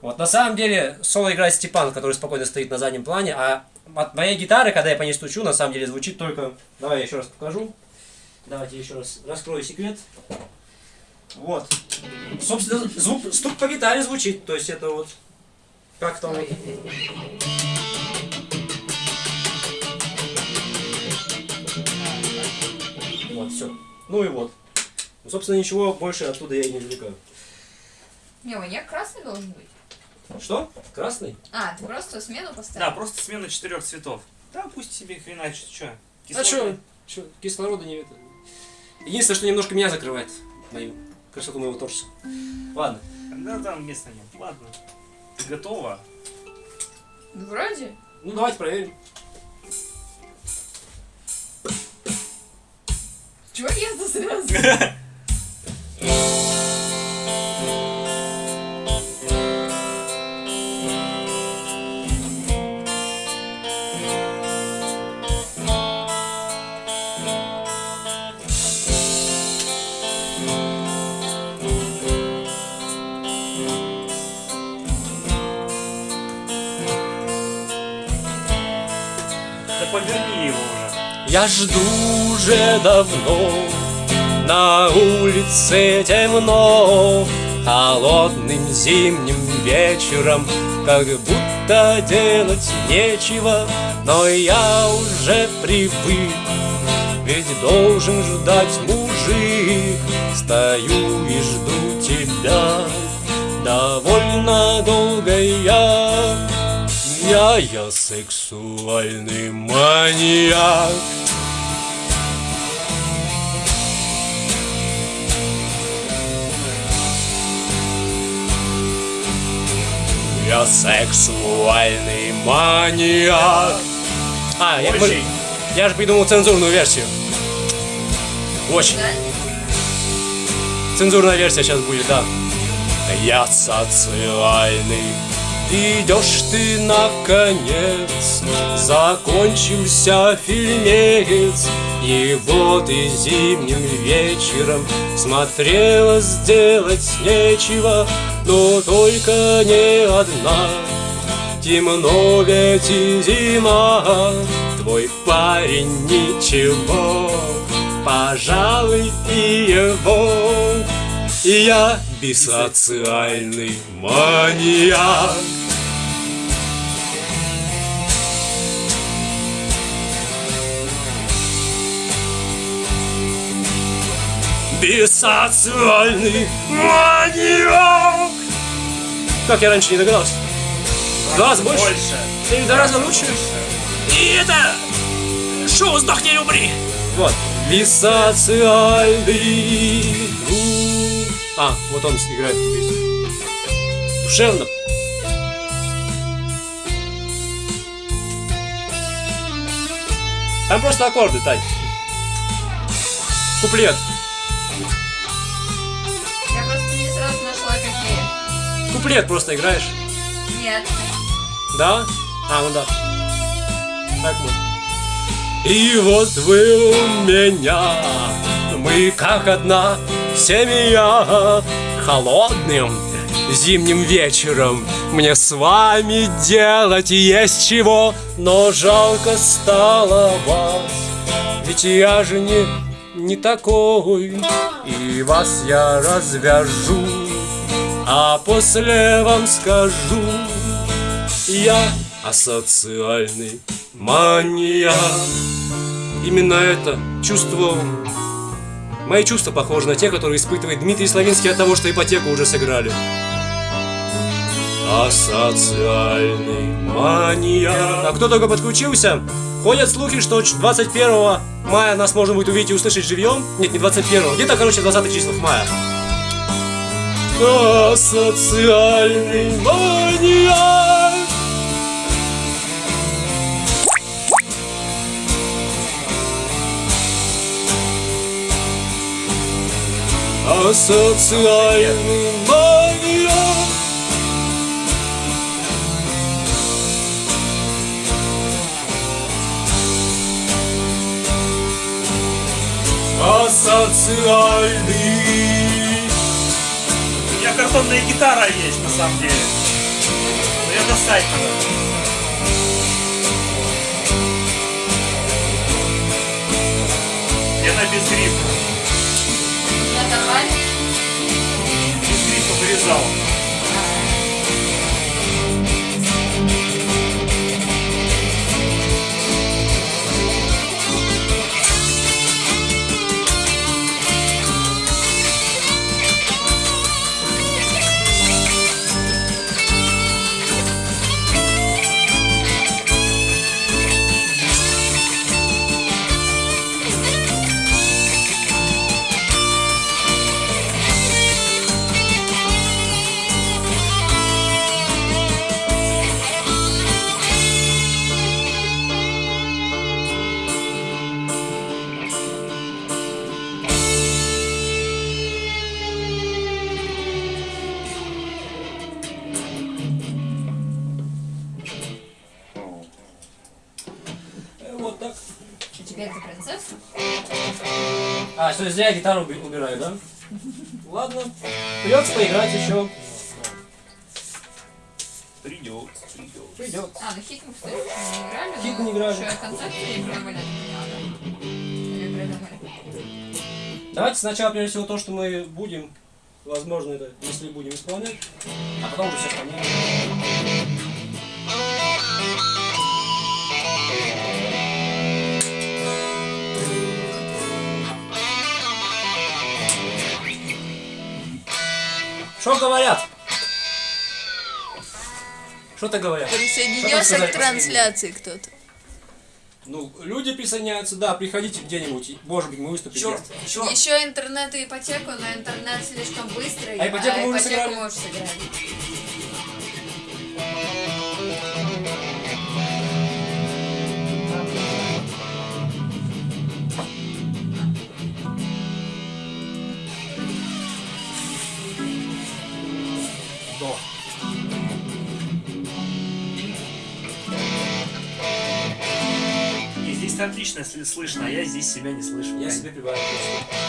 вот на самом деле соло играет Степан, который спокойно стоит на заднем плане, а от моей гитары, когда я по ней стучу, на самом деле звучит только... Давай я еще раз покажу. Давайте еще раз раскрою секрет. Вот. Собственно, звук, стук по гитаре звучит, то есть это вот как там вот. Все. Ну и вот. Ну, собственно, ничего больше оттуда я и не извлекаю. Не, маньяк красный должен быть. Что? Красный? А, ты просто смену поставил? Да, просто смена четырех цветов. Да, пусть себе хреначит, что? А что? Что? Кислорода не это. Единственное, что немножко меня закрывает. Мою красоту моего торса. Ладно. Да, там места нет. Ладно. Ты готова? Ну, Вроде. Ну давайте проверим. Чего я-то сразу? Я жду уже давно, на улице темно, Холодным зимним вечером. Как будто делать нечего Но я уже привык. Ведь должен ждать мужик. Стою и жду тебя. Довольно долго я. Я, я сексуальный маньяк Я сексуальный маньяк. А, я, Очень. я же придумал цензурную версию. Очень. Да? Цензурная версия сейчас будет, да. Я социальный. Идешь ты наконец Закончился фильмец И вот и зимним вечером Смотрела сделать нечего Но только не одна. Темно ведь и зима. Твой парень ничего. Пожалуй и его. И я бисоциальный маньяк Бисоциальный маньяк. Как я раньше не догадался? В Два раза больше? Больше. Или в два раза лучше? И это Шоу «Сдохни или умри» Вот. Бисоциальный А, вот он играет песню. Душевно. Там просто аккорды, Тань. Куплет Куплет просто играешь Нет. Да? А, ну да. Так вот. И вот вы у меня, мы как одна семья, холодным зимним вечером мне с вами делать есть чего, но жалко стало вас, ведь я же не, не такой, и вас я развяжу, а после вам скажу, я асоциальный маньяк. Именно это чувство... Мои чувства похожи на те, которые испытывает Дмитрий Славинский от того, что ипотеку уже сыграли. Асоциальный маньяк. А кто только подключился? Ходят слухи, что 21 мая нас можно будет увидеть и услышать живьем. Нет, не 21, где-то, короче, 20 числах мая. Асоциальный маньяк. Асоциальный маньяк. Асоциальный. У меня картонная гитара есть, на самом деле. Но ее достать надо. И она без грифа. Оторвали? Без грифа вырезал. Что зря я гитару уби- убираю, да? Ладно. Придется поиграть еще. Придется, придется. Придется. А, ну хит мы, еще не играли. Хит не играли. Что, концепцию не придумали? Давайте сначала, прежде всего, то, что мы будем Возможно, это если будем исполнять. А потом уже все остальное. Что говорят? Что-то говорят. Присоединился к трансляции кто-то. Ну, люди присоединяются, да, приходите где-нибудь, может быть, мы выступим. Черт, черт. Еще интернет и ипотеку, но интернет слишком быстрый, А ипотеку мы уже ипотеку сыграли? мы уже отлично слышно, а я здесь себя не слышу. Я себе прибавил.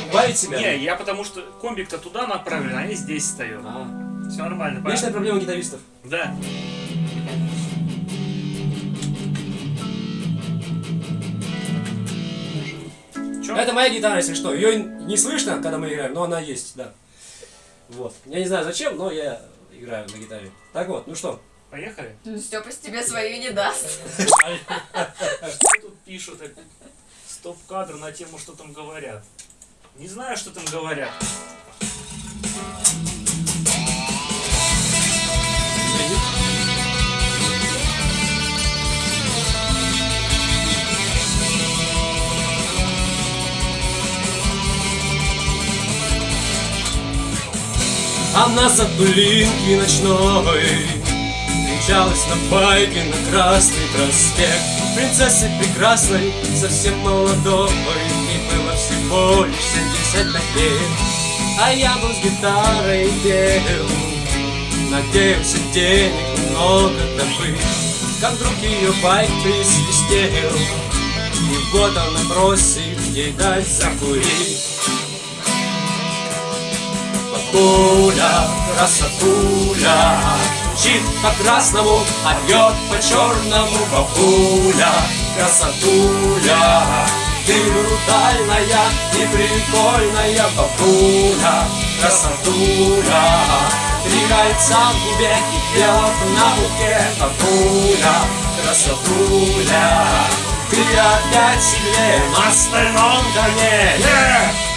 Убавить себя? Не, я потому что комбик-то туда направлен, а я здесь стою. А. Все нормально, Вечная проблема гитаристов. Да. Чё? Это моя гитара, если что. Ее не слышно, когда мы играем, но она есть, да. Вот. Я не знаю зачем, но я играю на гитаре. Так вот, ну что? Поехали? Ну, Степа тебе свою не даст. Что тут пишут? Стоп-кадр на тему, что там говорят. Не знаю, что там говорят. Она за блинки ночной Мчалась на байке на Красный проспект. Принцессы прекрасной, совсем молодой И было всего лишь 75 лет. А я был с гитарой пел. Надеялся денег много добыть. Как вдруг ее байк присвистел. И вот она просит ей дать закурить. Бабуля, красотуля Мчит по красному, а бьет по черному. Бабуля, красотуля Ты брутальная и прикольная Бабуля, красотуля Три кольца в губе и белок на руке. Бабуля, красотуля Ты опять сильнее на стальном коне Yeah!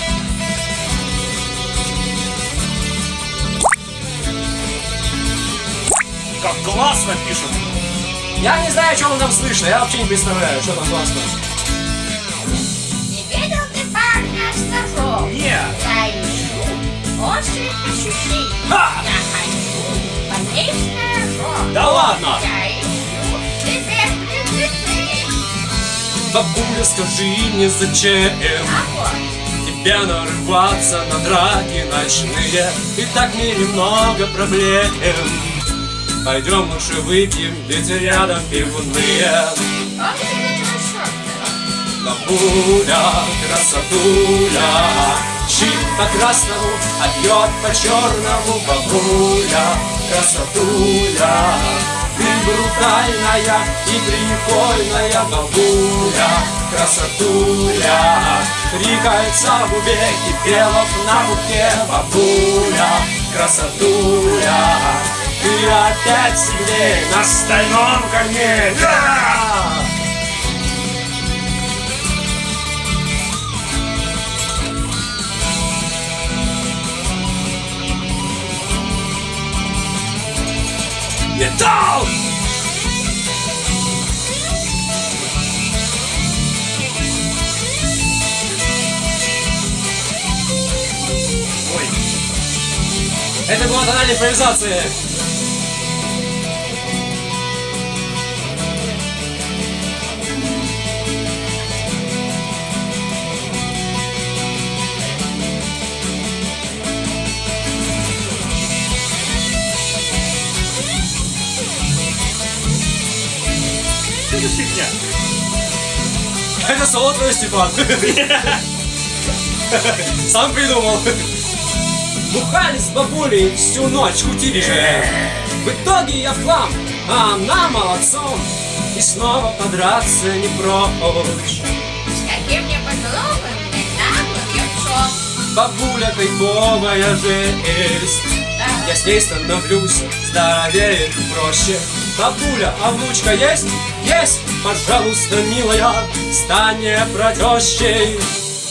Классно пишут. Я не знаю, что там слышно, я вообще не представляю, что там классно. Не видел ты парня с ножом? Не, Я ищу острых ощущений. Ха! Я хочу полезть ножом. Да ладно! Я ищу. Бабуля, скажи мне, зачем А вот, тебе нарываться на драки ночные? И так мне немного проблем. Пойдем лучше выпьем, ведь рядом пивные. Бабуля, красотуля, Чит по красному, а пьет по черному Бабуля, красотуля Ты брутальная и прикольная Бабуля, красотуля Три кольца в и белок на руке Бабуля, красотуля Ты опять сильнее на стальном коне Да! Металл! Это была тональная импровизация. За фигня? Это соло твой, Степан. Сам придумал. Бухали с бабулей всю ночь, кутили же. В итоге я в хлам, а она молодцом. И снова подраться не прочь. С глупым, недавно певцом. бабуля кайфовая жесть Я с ней становлюсь здоровее и проще Бабуля, а внучка есть? Есть! Пожалуйста, милая, стань мне протещей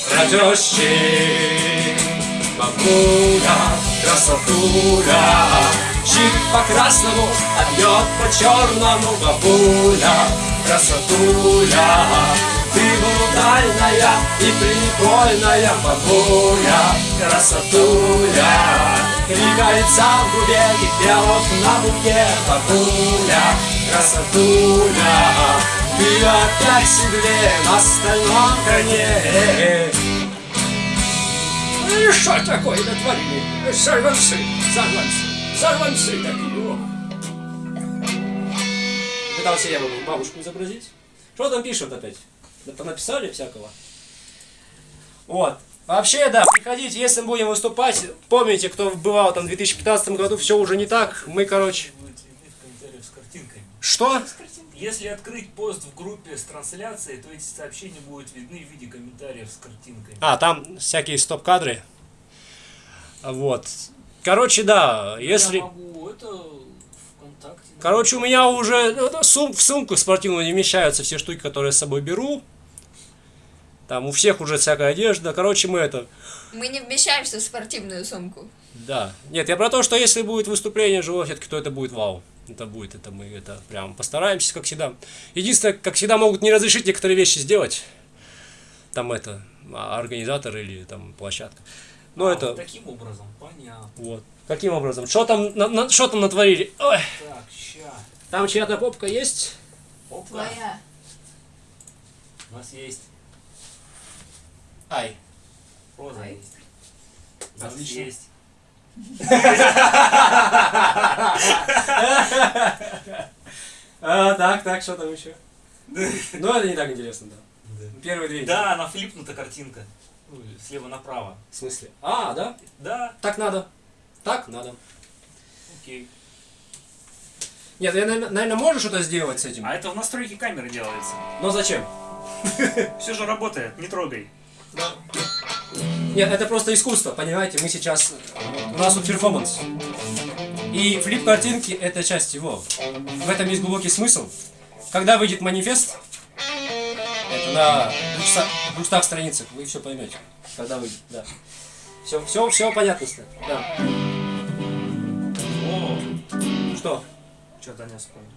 Протещей Бабуля, красотуля Щит по красному, а бьет по черному Бабуля, красотуля Ты брутальная и прикольная. Бабуля, красотуля Три кольца в губе и пирог на буке Бабуля, красотуля Ты опять седле на стальном коне ну и что такое натворили? Сорванцы, сорванцы, сорванцы такие. о. Пытался я бабушку изобразить. Что там пишут опять? Да понаписали всякого. Вот. Вообще, да, приходите, если мы будем выступать, помните, кто бывал там в 2015 году, все уже не так. Мы, короче... Будете видеть в комментариях с картинками. Что? Если открыть пост в группе с трансляцией, то эти сообщения будут видны в виде комментариев с картинкой. А, там всякие стоп-кадры. Вот. Короче, да, если... Я могу это ВКонтакте. Короче, у меня уже ну, сум- в сумку спортивную не вмещаются все штуки, которые я с собой беру. Там у всех уже всякая одежда. Короче, мы это... Мы не вмещаемся в спортивную сумку. Да. Нет, я про то, что если будет выступление живое, все-таки, то это будет вау. Это будет, это мы это прям постараемся, как всегда. Единственное, как всегда, могут не разрешить некоторые вещи сделать. Там это, а, организатор или там площадка. Ну А, это, вот таким образом, понятно. вот. Каким образом? Что там, на- на- что там натворили? Ой, Так, ща. там чья-то попка есть? Опа. Твоя. У нас есть Ай. роза Ай. есть. У нас есть. А, так, так, что там еще? Ну, это не так интересно, да. Первые две. Да, она флипнута картинка. Ну, слева направо. В смысле? А, да? Да, Так надо. Так надо. окей. Нет, я, наверное, можно что-то сделать с этим. А это в настройке камеры делается. Но зачем? Все же работает, не трогай. Нет, это просто искусство, понимаете? Мы сейчас... У нас тут перформанс. И флип картинки — это часть его. В этом есть глубокий смысл. Когда выйдет манифест, это на 200, 200 страницах, вы все поймете. Когда выйдет, да. Все, все, все понятно стало. Да. О, Что? что Таня вспомнил.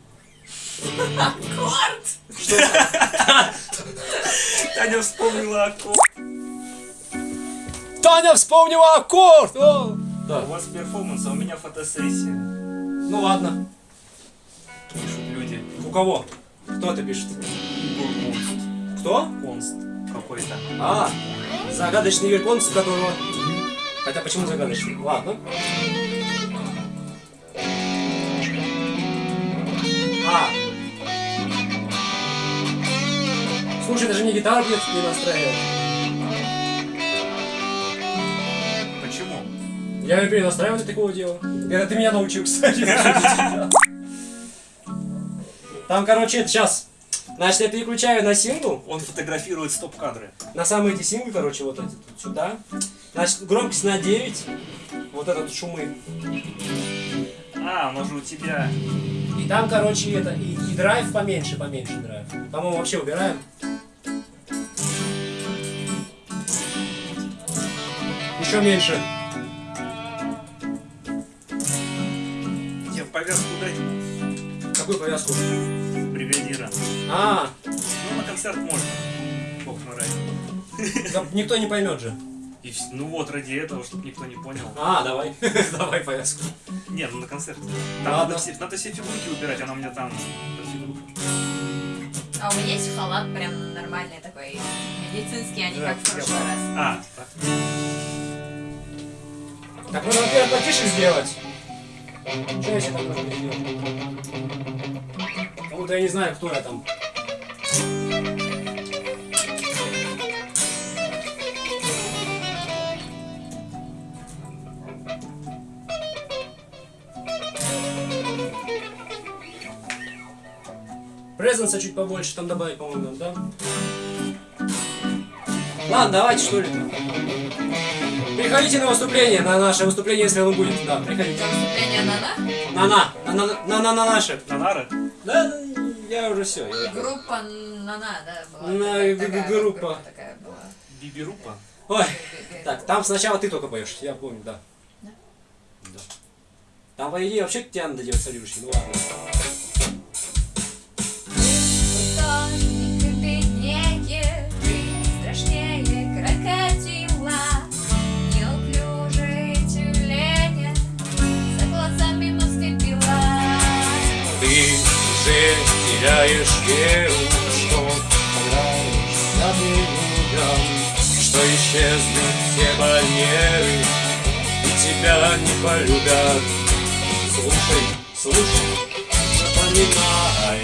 Аккорд! Таня вспомнила аккорд. Таня вспомнила аккорд! О! У Да. вас перформанс, а у меня фотосессия. Ну ладно. Пишут люди. У кого? Кто это пишет? Игорь Конст. Кто? Конст какой-то. А, загадочный верконц, которого... Хотя почему загадочный? Ладно. А. Слушай, даже не гитару нет, не настраивает. Я перенастраиваю для такого дела. Это ты меня научил, кстати. Там, короче, это сейчас. Значит, я переключаю на сингл. Он фотографирует стоп-кадры. На самые эти синглы, короче, вот эти тут сюда. Значит, громкость на 9. Вот этот шумы. А, же у тебя. И там, короче, это, и, и драйв поменьше, поменьше драйв. По-моему, вообще убираем. Еще меньше. Повязку дать Какую повязку? бригадира. А, Ну, на концерт можно. Бог да никто не поймет же. И ну вот, ради этого, чтобы никто не понял. А, давай. давай повязку. Не, ну на концерт. Там Ладно. надо все, надо все фигурки убирать, она у меня там. А у меня есть халат прям нормальный такой, медицинский, а не Да, как в прошлый раз. А, так. Так нужно, во-первых, потише сделать. Что я себе так должен сделать? Кому-то я не знаю, кто я там. Презенса чуть побольше там добавить, по-моему, да? Ладно, давайте что ли. Приходите на выступление, на наше выступление, если оно будет. Да, приходите. Выступление на-на. На на, на на на на на наше. На нары? Да, я уже все. Группа на-на, да, была. На такая- г- такая группа. такая была. Бибирупа? Ой, так, там сначала ты только поешь, я помню, да. Да? Да. Там, по идее, вообще тебя надо делать солирующий, ну ладно. Уже теряешь веру, что понравишься ты людям, что исчезнут все барьеры, и тебя не полюбят. Слушай, слушай, запоминай.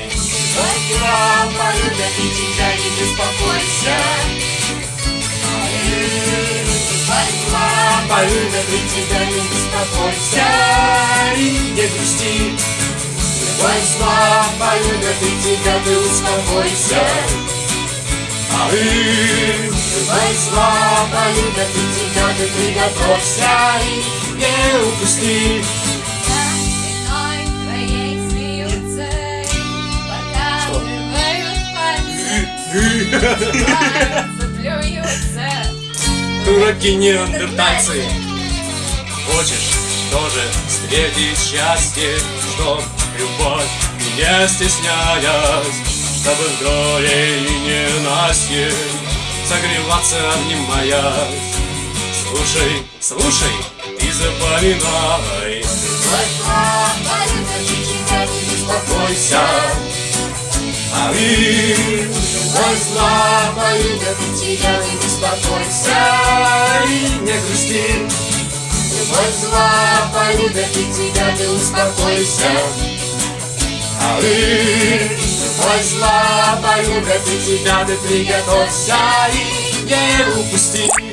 Возьма, полюбят и тебя не беспокойся. Полюбят и тебя не беспокойся, и не грусти. Возьма, полюбят и тебя ты успокойся. А вы, возьма, полюбят и тебя ты приготовься и не упусти. Дураки неандертальцы. Хочешь тоже встретить счастье, чтоб любовь не стесняясь, чтобы в горе и ненастье согреваться обнимаясь. Слушай, слушай, и запоминай, успокойся. А вы, возьма, полюбят тебя, не беспокойся и не грусти. Возьма, полюбят и тебя, ты успокойся. А вы, возьма, полюбят и тебя, ты приготовься и не упусти.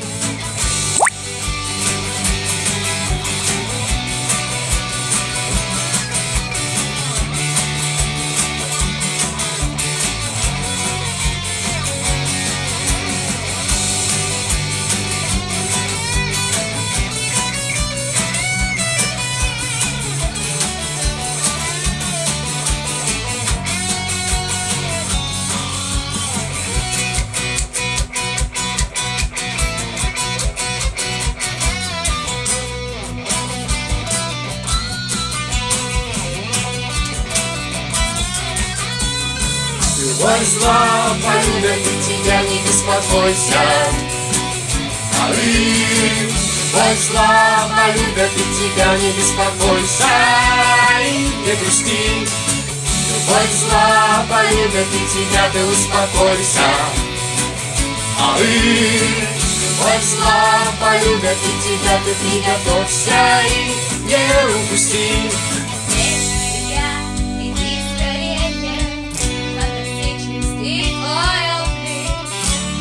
Беспокойся. А вы, возьма, полюбят и тебя, не беспокойся и не грусти. Возьма, полюбят и тебя, ты успокойся. А вы, возьма, полюбят и тебя, ты приготовься и не упусти.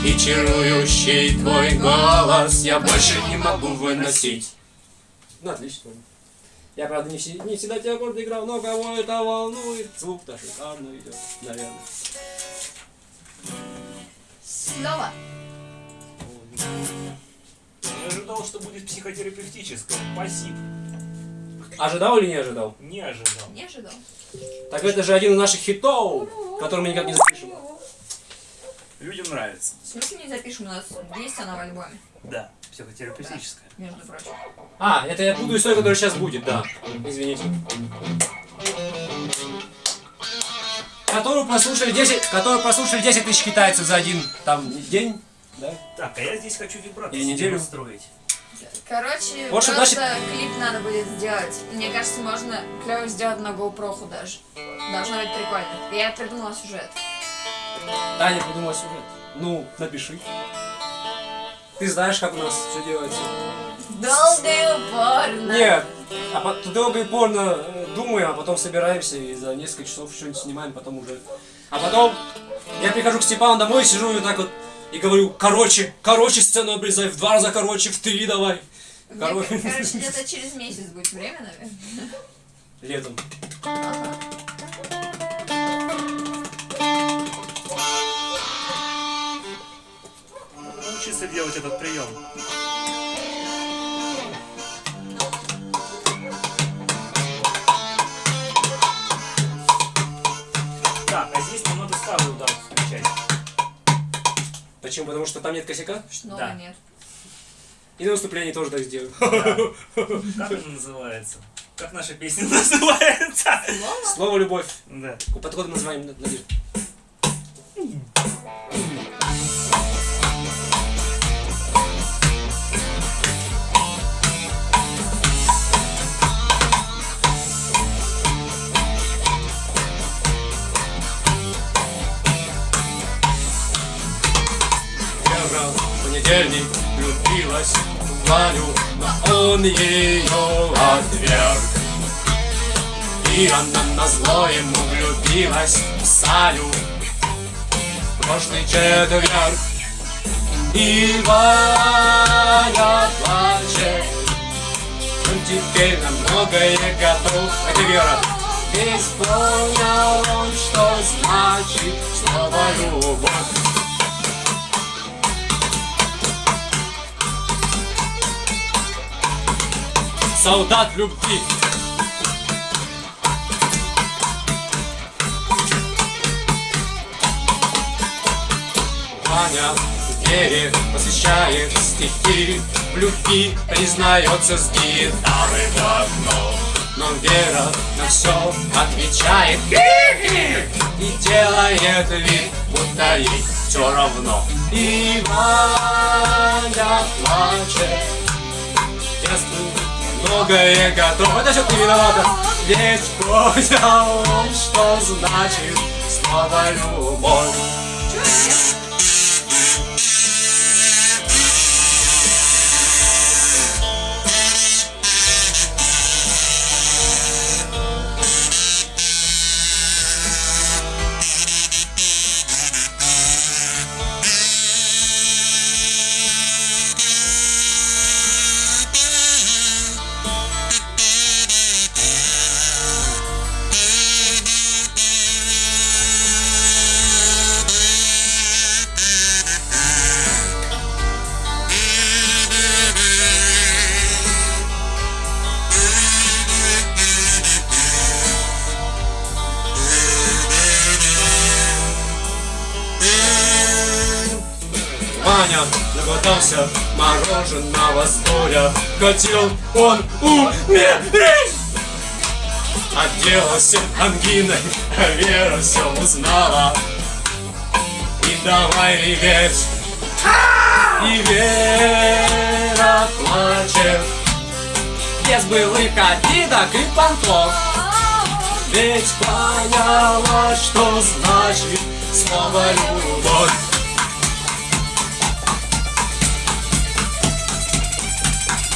И чарующий твой голос я больше не могу выносить. Ну, отлично. Я, правда, не, не всегда тебя гордо играл, но кого это волнует. Звук-то шикарно идет, наверное. Снова. Я ожидал, что будет психотерапевтическое. Спасибо. Ожидал или не ожидал? Не ожидал. Не ожидал. Так это же один из наших хитов, который мы никак не запишем. Людям нравится. В смысле не запишем? У нас есть она в альбоме, Да, психотерапевтическая. между прочим. А, это я буду историю, которая сейчас будет, да. Извините. Которую прослушали 10, которую прослушали 10 тысяч китайцев за один там день. Да? Так, а я здесь хочу вибрато Или неделю. устроить. Короче, Вот что просто значит- клип надо будет сделать. Мне кажется, можно клево сделать на GoPro даже. Должно быть прикольно. Я придумала сюжет. Таня придумала сюжет. Ну, напиши. Ты знаешь, как у нас все делается. Долго и упорно. Нет, а по- долго и порно э, думаем, а потом собираемся и за несколько часов что-нибудь снимаем, потом уже. А потом я прихожу к Степану домой, сижу и вот так вот и говорю, короче, короче сцену обрезай, в два раза короче, в три давай. Короче, короче, где-то через месяц будет время, наверное. летом. научился делать этот прием. Так, а здесь нам надо старый удар включать. Почему? Потому что там нет косяка? Нового да. нет. И на выступлении тоже так сделаю. Да. Как он называется? Как наша песня называется? Слово, Слово любовь. Да. Под кодом называем, Надежда. Понедельник влюбилась в Ваню, но он ее отверг. И она на зло ему влюбилась в Саню в Прошлый четверг И Ваня плачет. Он теперь на многое готов. Это Вера Весь понял он, что значит слово любовь Солдат любви. Ваня в вере посвящает стихи В любви признается с гитары давно. Но Вера на все отвечает. И делает вид, будто ей все равно. И Ваня плачет Ясно, многое готово Это все ты виновата. Ведь понял он, что значит? Слово любовь наглотался мороженого с горя Хотел он умереть! Отделался ангиной, а Вера все узнала. И давай реветь. И Вера плачет. Без былых обидок и понтов. Ведь поняла, что значит слово любовь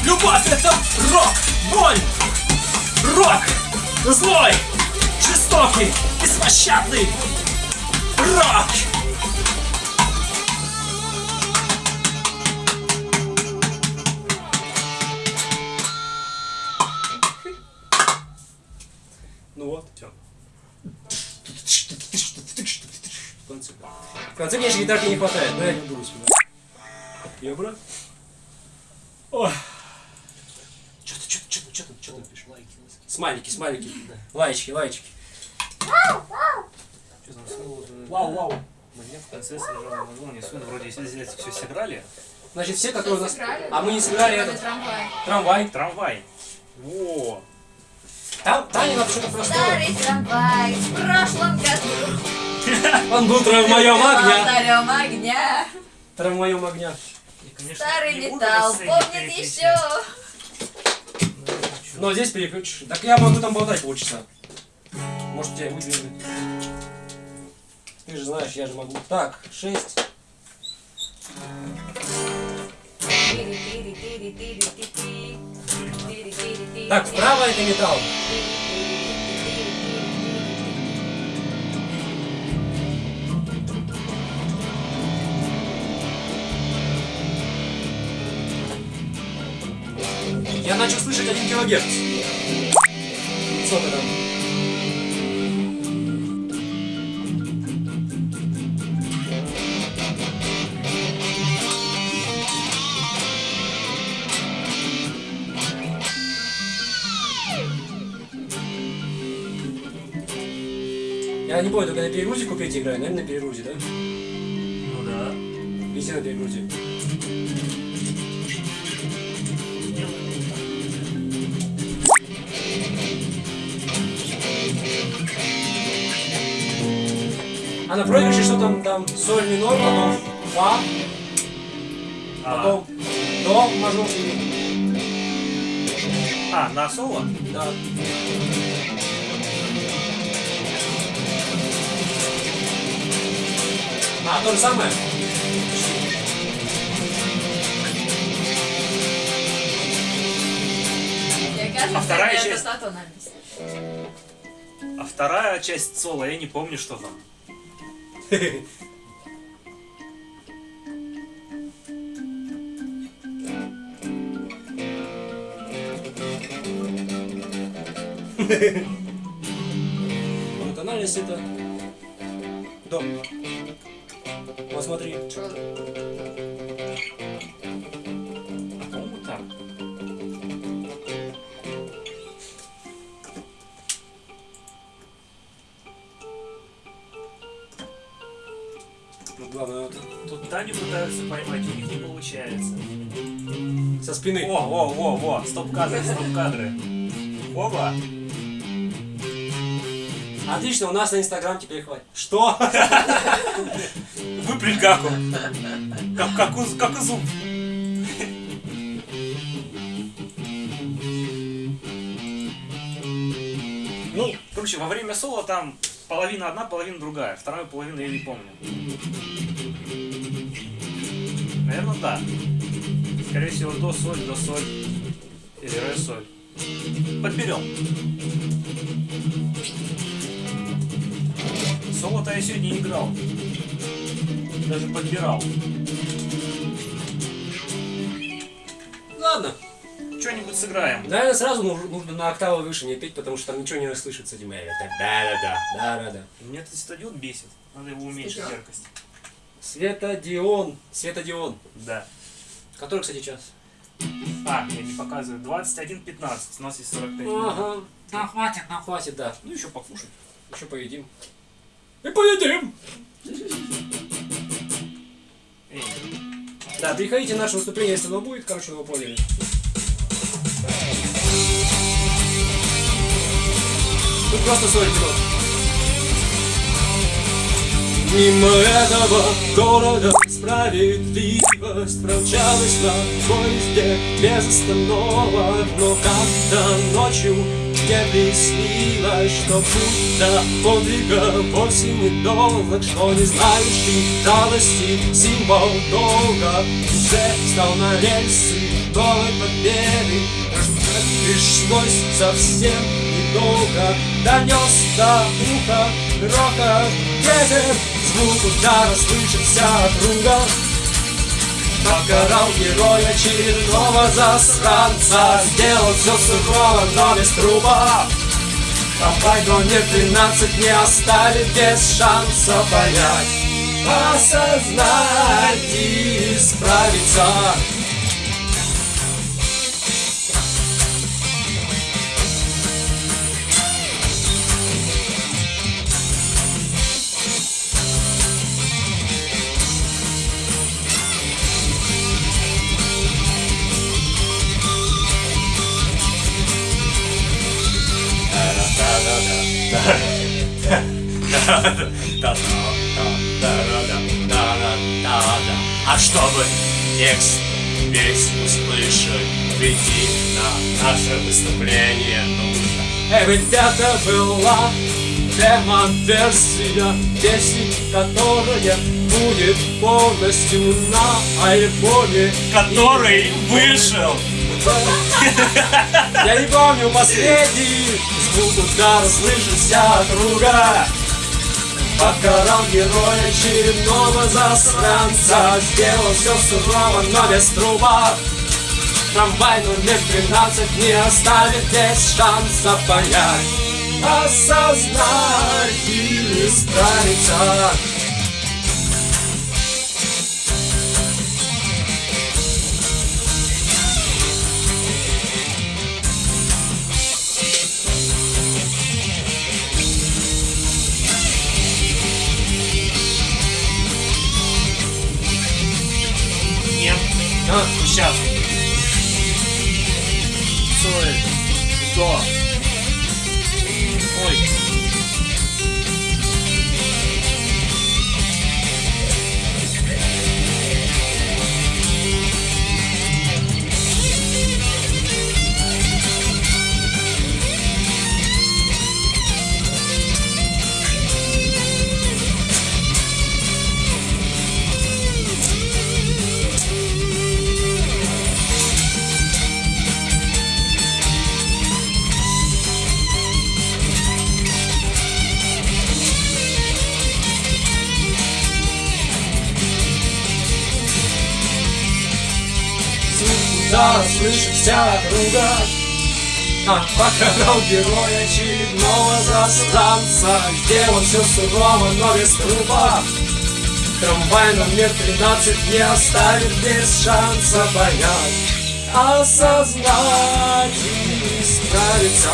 Любовь это рок, боль, рок, злой, жестокий, беспощадный рок. Ну вот, все. В конце. В конце, конечно, гитарки не хватает, но я не буду. Ее брат? Ой. Что ты, что ты, что ты, что ты, что ты пишешь? Лайки, лайки. Смайлики, смайлики. Лайчики, лайчики. Что там слово? Вау, вау. Мне в конце сражало название. Сын вроде если здесь все сыграли. Значит, все, которые у нас... А мы не сыграли этот трамвая. трамвай. Трамвай. Во. Там, надо что-то простое. Старый трамвай в прошлом году. Он был трамваем огня. Алтарем огня. Трамваем огня. Старый металл помнит еще. Но здесь переключишь. Так я могу там болтать полчаса. Может, тебя выдвинуть. Ты же знаешь, я же могу. Так, шесть. Так, вправо это металл. Я начал слышать один килогерц. Сколько там? Я не помню, только на перегрузе купить играю, наверное, на перегрузе, да? Ну да. Везде на перегрузе. А на проигрыше что там, там соль минор, потом фа, А, потом до мажор и а, на соло? да. А, то же самое? А вторая часть? А вторая часть соло, я не помню, что там. Ну, тональность это до. Вот смотри. Стоп-кадры, стоп-кадры. Оба. Отлично, у нас на Инстаграм теперь хватит. Что? Выплюнь как он. Как, как, как у зуб. Ну, короче, во время соло там половина одна, половина другая. Вторую половину я не помню. Наверное, да. Скорее всего, до соль, до соль. Или ре соль. Подберем. Соло-то я сегодня играл. Даже подбирал. Ладно. Что-нибудь сыграем. Наверное, сразу нужно, нужно на октаву выше не петь, потому что там ничего не расслышится, этим это да-да-да, да-да-да. Меня этот стадион бесит. Надо его уменьшить яркость. Светодион, Светодион. Да. Который, кстати, час? А, я не показываю. 21.15. У нас есть 45 минут. Ага. Да, хватит, да, хватит, да. Ну, еще покушать. Еще поедим. И поедим! Эй, Да, приходите на наше выступление, если оно будет, короче, вы поняли. Тут просто 40 минут. Мимо этого города справедливость промчалась на поезде без остановок. Но как-то ночью мне приснилось, что до подвига вовсе не долг Что не знаешь ты жалости, символ долга. Уже стал на рельсы новой победы пришлось совсем недолго Донес до уха грохот ветер Звук удара слышится округа Покарал героя очередного засранца Сделал все сурово, но без трупа Трамвай номер 13 не оставит без шанса понять. Осознать и исправиться А чтобы текст весь услышать, прийти на наше выступление нужно. Эй, ребята, была демо-версия песни, которая будет полностью на альбоме. Который вышел. Я не помню последний звук удара слышится округа. Покарал героя очередного засранца. Сделал все сурово, но без трупа. Трамвай номер 13 не оставит без шанса понять. Осознать и исправиться покарал героя очередного засранца Сделал все сурово, но без трупа Трамвай номер 13 не оставит без шанса понять Осознать и исправиться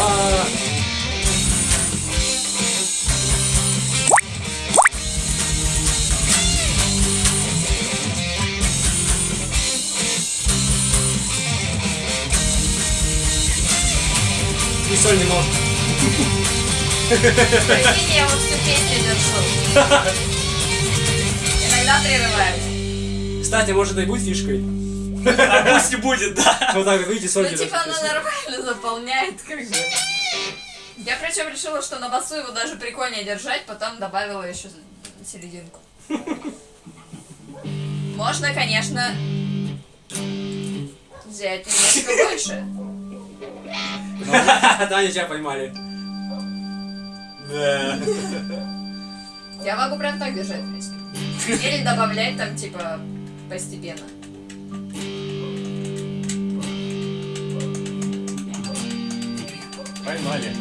соль не может. Прикинь, я вот всю песню держу. Иногда прерываюсь. Кстати, может и будет фишкой. А пусть и будет, да. Вот так вот, видите, соль Ну, типа, она нормально заполняет, как бы. Я причем решила, что на басу его даже прикольнее держать, потом добавила еще серединку. Можно, конечно, взять немножко больше. Да, они тебя поймали. Да. Я могу прям так держать, в принципе. Или добавлять там, типа, постепенно. Поймали.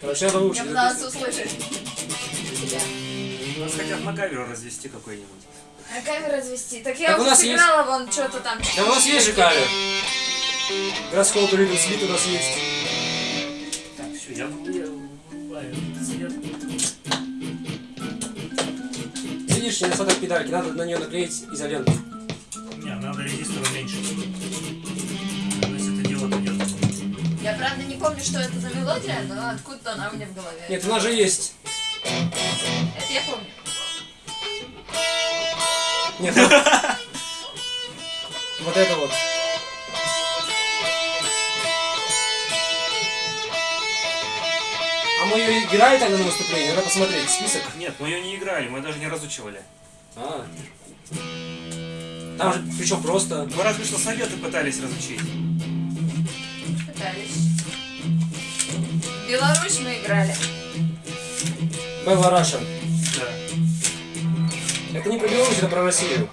Короче, надо Я выучить. пыталась услышать тебя. Нас хотят на камеру развести какой-нибудь. А камеру развести? Так я Так у уже нас сыграла вон что-то там. Да у нас есть же кавер. Городского туризма слит у нас есть. Так, все, я. Видишь, недостаток педальки, надо на нее наклеить изоленту. Не, надо резистор уменьшить. Но если это дело пойдет. Я правда не помню, что это за мелодия, но откуда-то она у меня в голове. Нет, у нас же есть. Это я помню. Нет. Вот это вот. А мы ее играли тогда на выступлении? Надо посмотреть список. Нет, мы ее не играли, мы даже не разучивали. А. Там же, причем просто. Мы разве что советы пытались разучить. Пытались. Беларусь мы играли. Белла Раша. Да. Это не про Беларусь, это про Россию.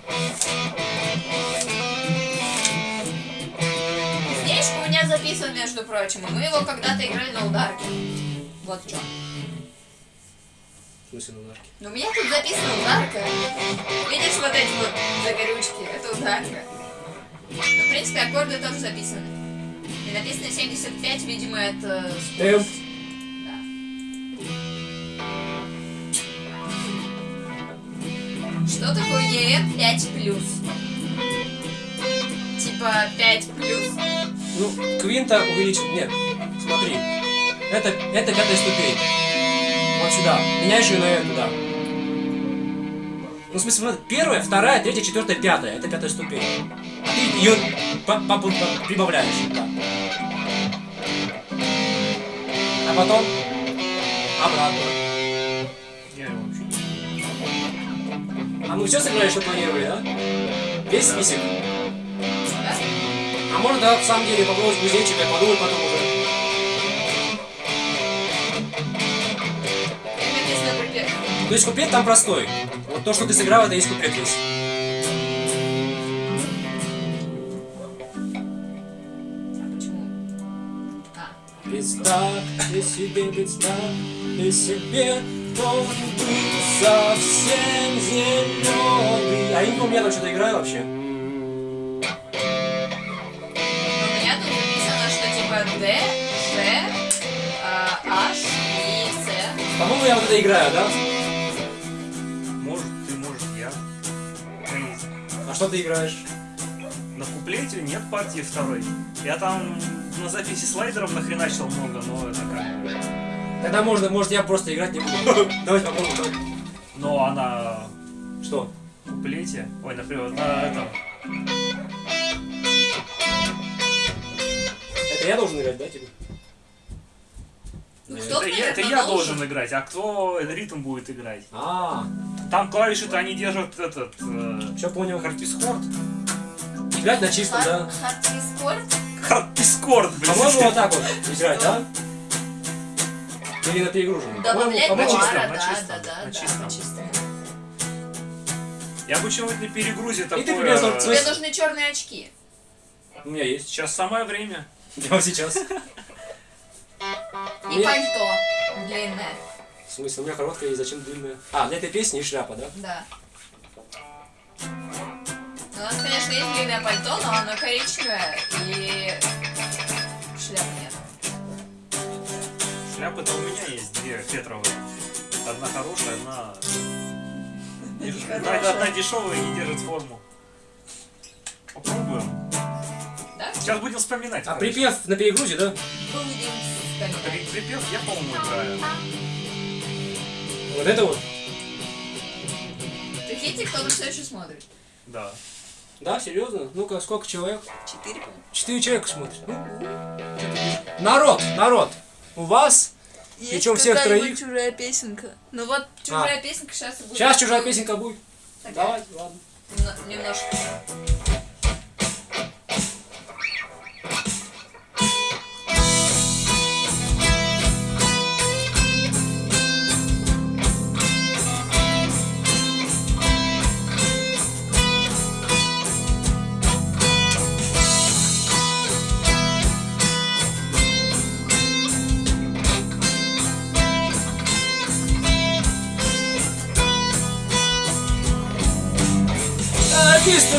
Книжка у меня записан, между прочим, и мы его когда-то играли на ударке. Вот в чем. В смысле, на нарке? Но у меня тут записана ударка. Видишь вот эти вот загорючки? Это ударка. Ну, в принципе, аккорды тоже записаны. И написано 75, видимо, это... Темп. Что такое EM 5 плюс? Типа 5 плюс? Ну, квинта увеличить. Нет, смотри. Это, это пятая ступень. Вот сюда. Меняешь ее на эту, да. Ну, в смысле, первая, вторая, третья, четвертая, пятая. Это пятая ступень. Ты ее по- по- по- прибавляешь, да. А потом обратно. А мы все сыграли, что планировали, да? Весь список? Да? А можно, да, в самом деле, попробовать кузнечика подумать потом уже. То есть куплет там простой. Вот то, что ты сыграл, это есть куплет весь. А? А. Представь ты себе, представь ты себе, он был совсем зеленый. А я не помню, я там что-то играю вообще. У меня тут написано, что типа D, G, а, H, это играю, да? Может, ты, может, я. А что ты играешь? На куплете нет партии второй. Я там на записи слайдеров нахреначил много, но это как... Тогда можно, может, я просто играть не буду. Давайте попробуем. Но она Что? в куплете... Ой, например, на этом... Это я должен играть, да, типа? Ну, Это, кто-то, я, это я должен играть, а кто ритм будет играть? А, Там клавиши-то они держат этот... Э, все понял. Харпискорд. Играть на чистом, да? Хардкорд? Харпискорд, блин. По-моему, вот так вот играть, да? Или на перегруженном? Добавлять По-моему, на пара, чистом, на да, чистом, да, да, на да, чистом. на чистом. Я бы чего-нибудь на перегрузе такое... ты примерно вот Тебе нужны черные очки. У меня есть. Сейчас самое время. Прямо сейчас. И пальто длинное. В смысле, у меня короткая и зачем длинная? А, для этой песни и шляпа, да? Да. У нас, конечно, есть длинное пальто, но оно коричневое и шляпы нет. Шляпы-то у меня есть две фетровые. Одна хорошая, одна... Одна, одна дешевая и не держит форму. Попробуем. Да? Сейчас будем вспоминать. А короче. припев на перегрузе, да? Будем вспоминать. При- Припев я, по-моему, играю. Вот это вот? Прикиньте, кто-то все еще смотрит. Да. Да, серьезно? Ну-ка, сколько человек? Четыре, по-моему. Четыре человека смотрят. Ну, народ, народ, у вас Причем всех троих? чужая песенка. Ну вот, чужая песенка сейчас будет. Сейчас чужая песенка будет. Такая. Давай, ладно. Немно- Немножко.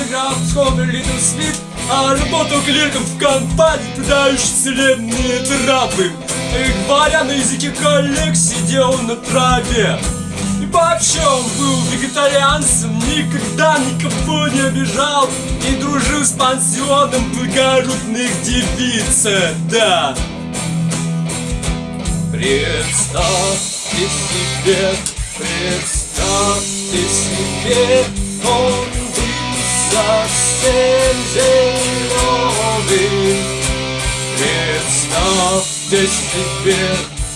Граф, Скобер, Литл Свит, а работал клерком в компании, продающей целебные травы. И говоря на языке коллег, сидел на траве. И вообще он был вегетарианцем, никогда никого не обижал И дружил с пансионом благородных девиц, да Представьте себе, представьте себе, он совсем зеленый. Представьте себе,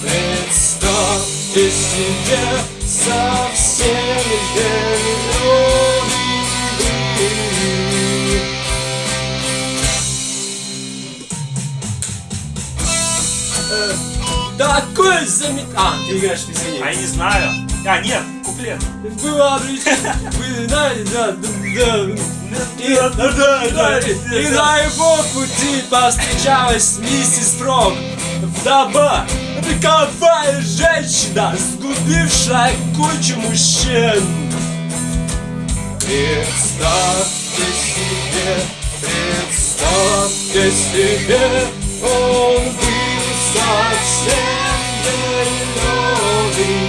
представьте себе, совсем зеленый. Э, Такой замет... А, ты играешь, извини. А я не знаю. А, нет, куплет. Обречена, вы знаете, да, да, да. И, и на его пути повстречалась миссис Фрог. Вдова, роковая женщина, сгубившая кучу мужчин. Представьте себе, представьте себе, он был совсем зеленый.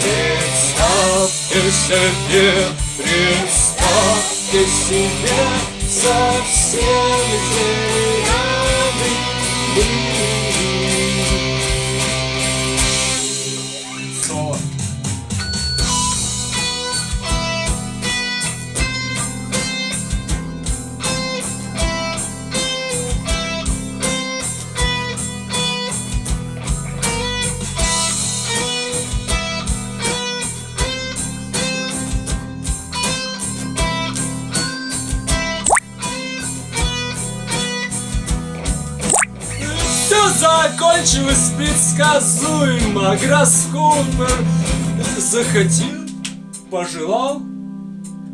Представьте себе, представьте себе, совсем зеленый. Соло. Закончилось предсказуемо. Гроскопер захотел, пожелал.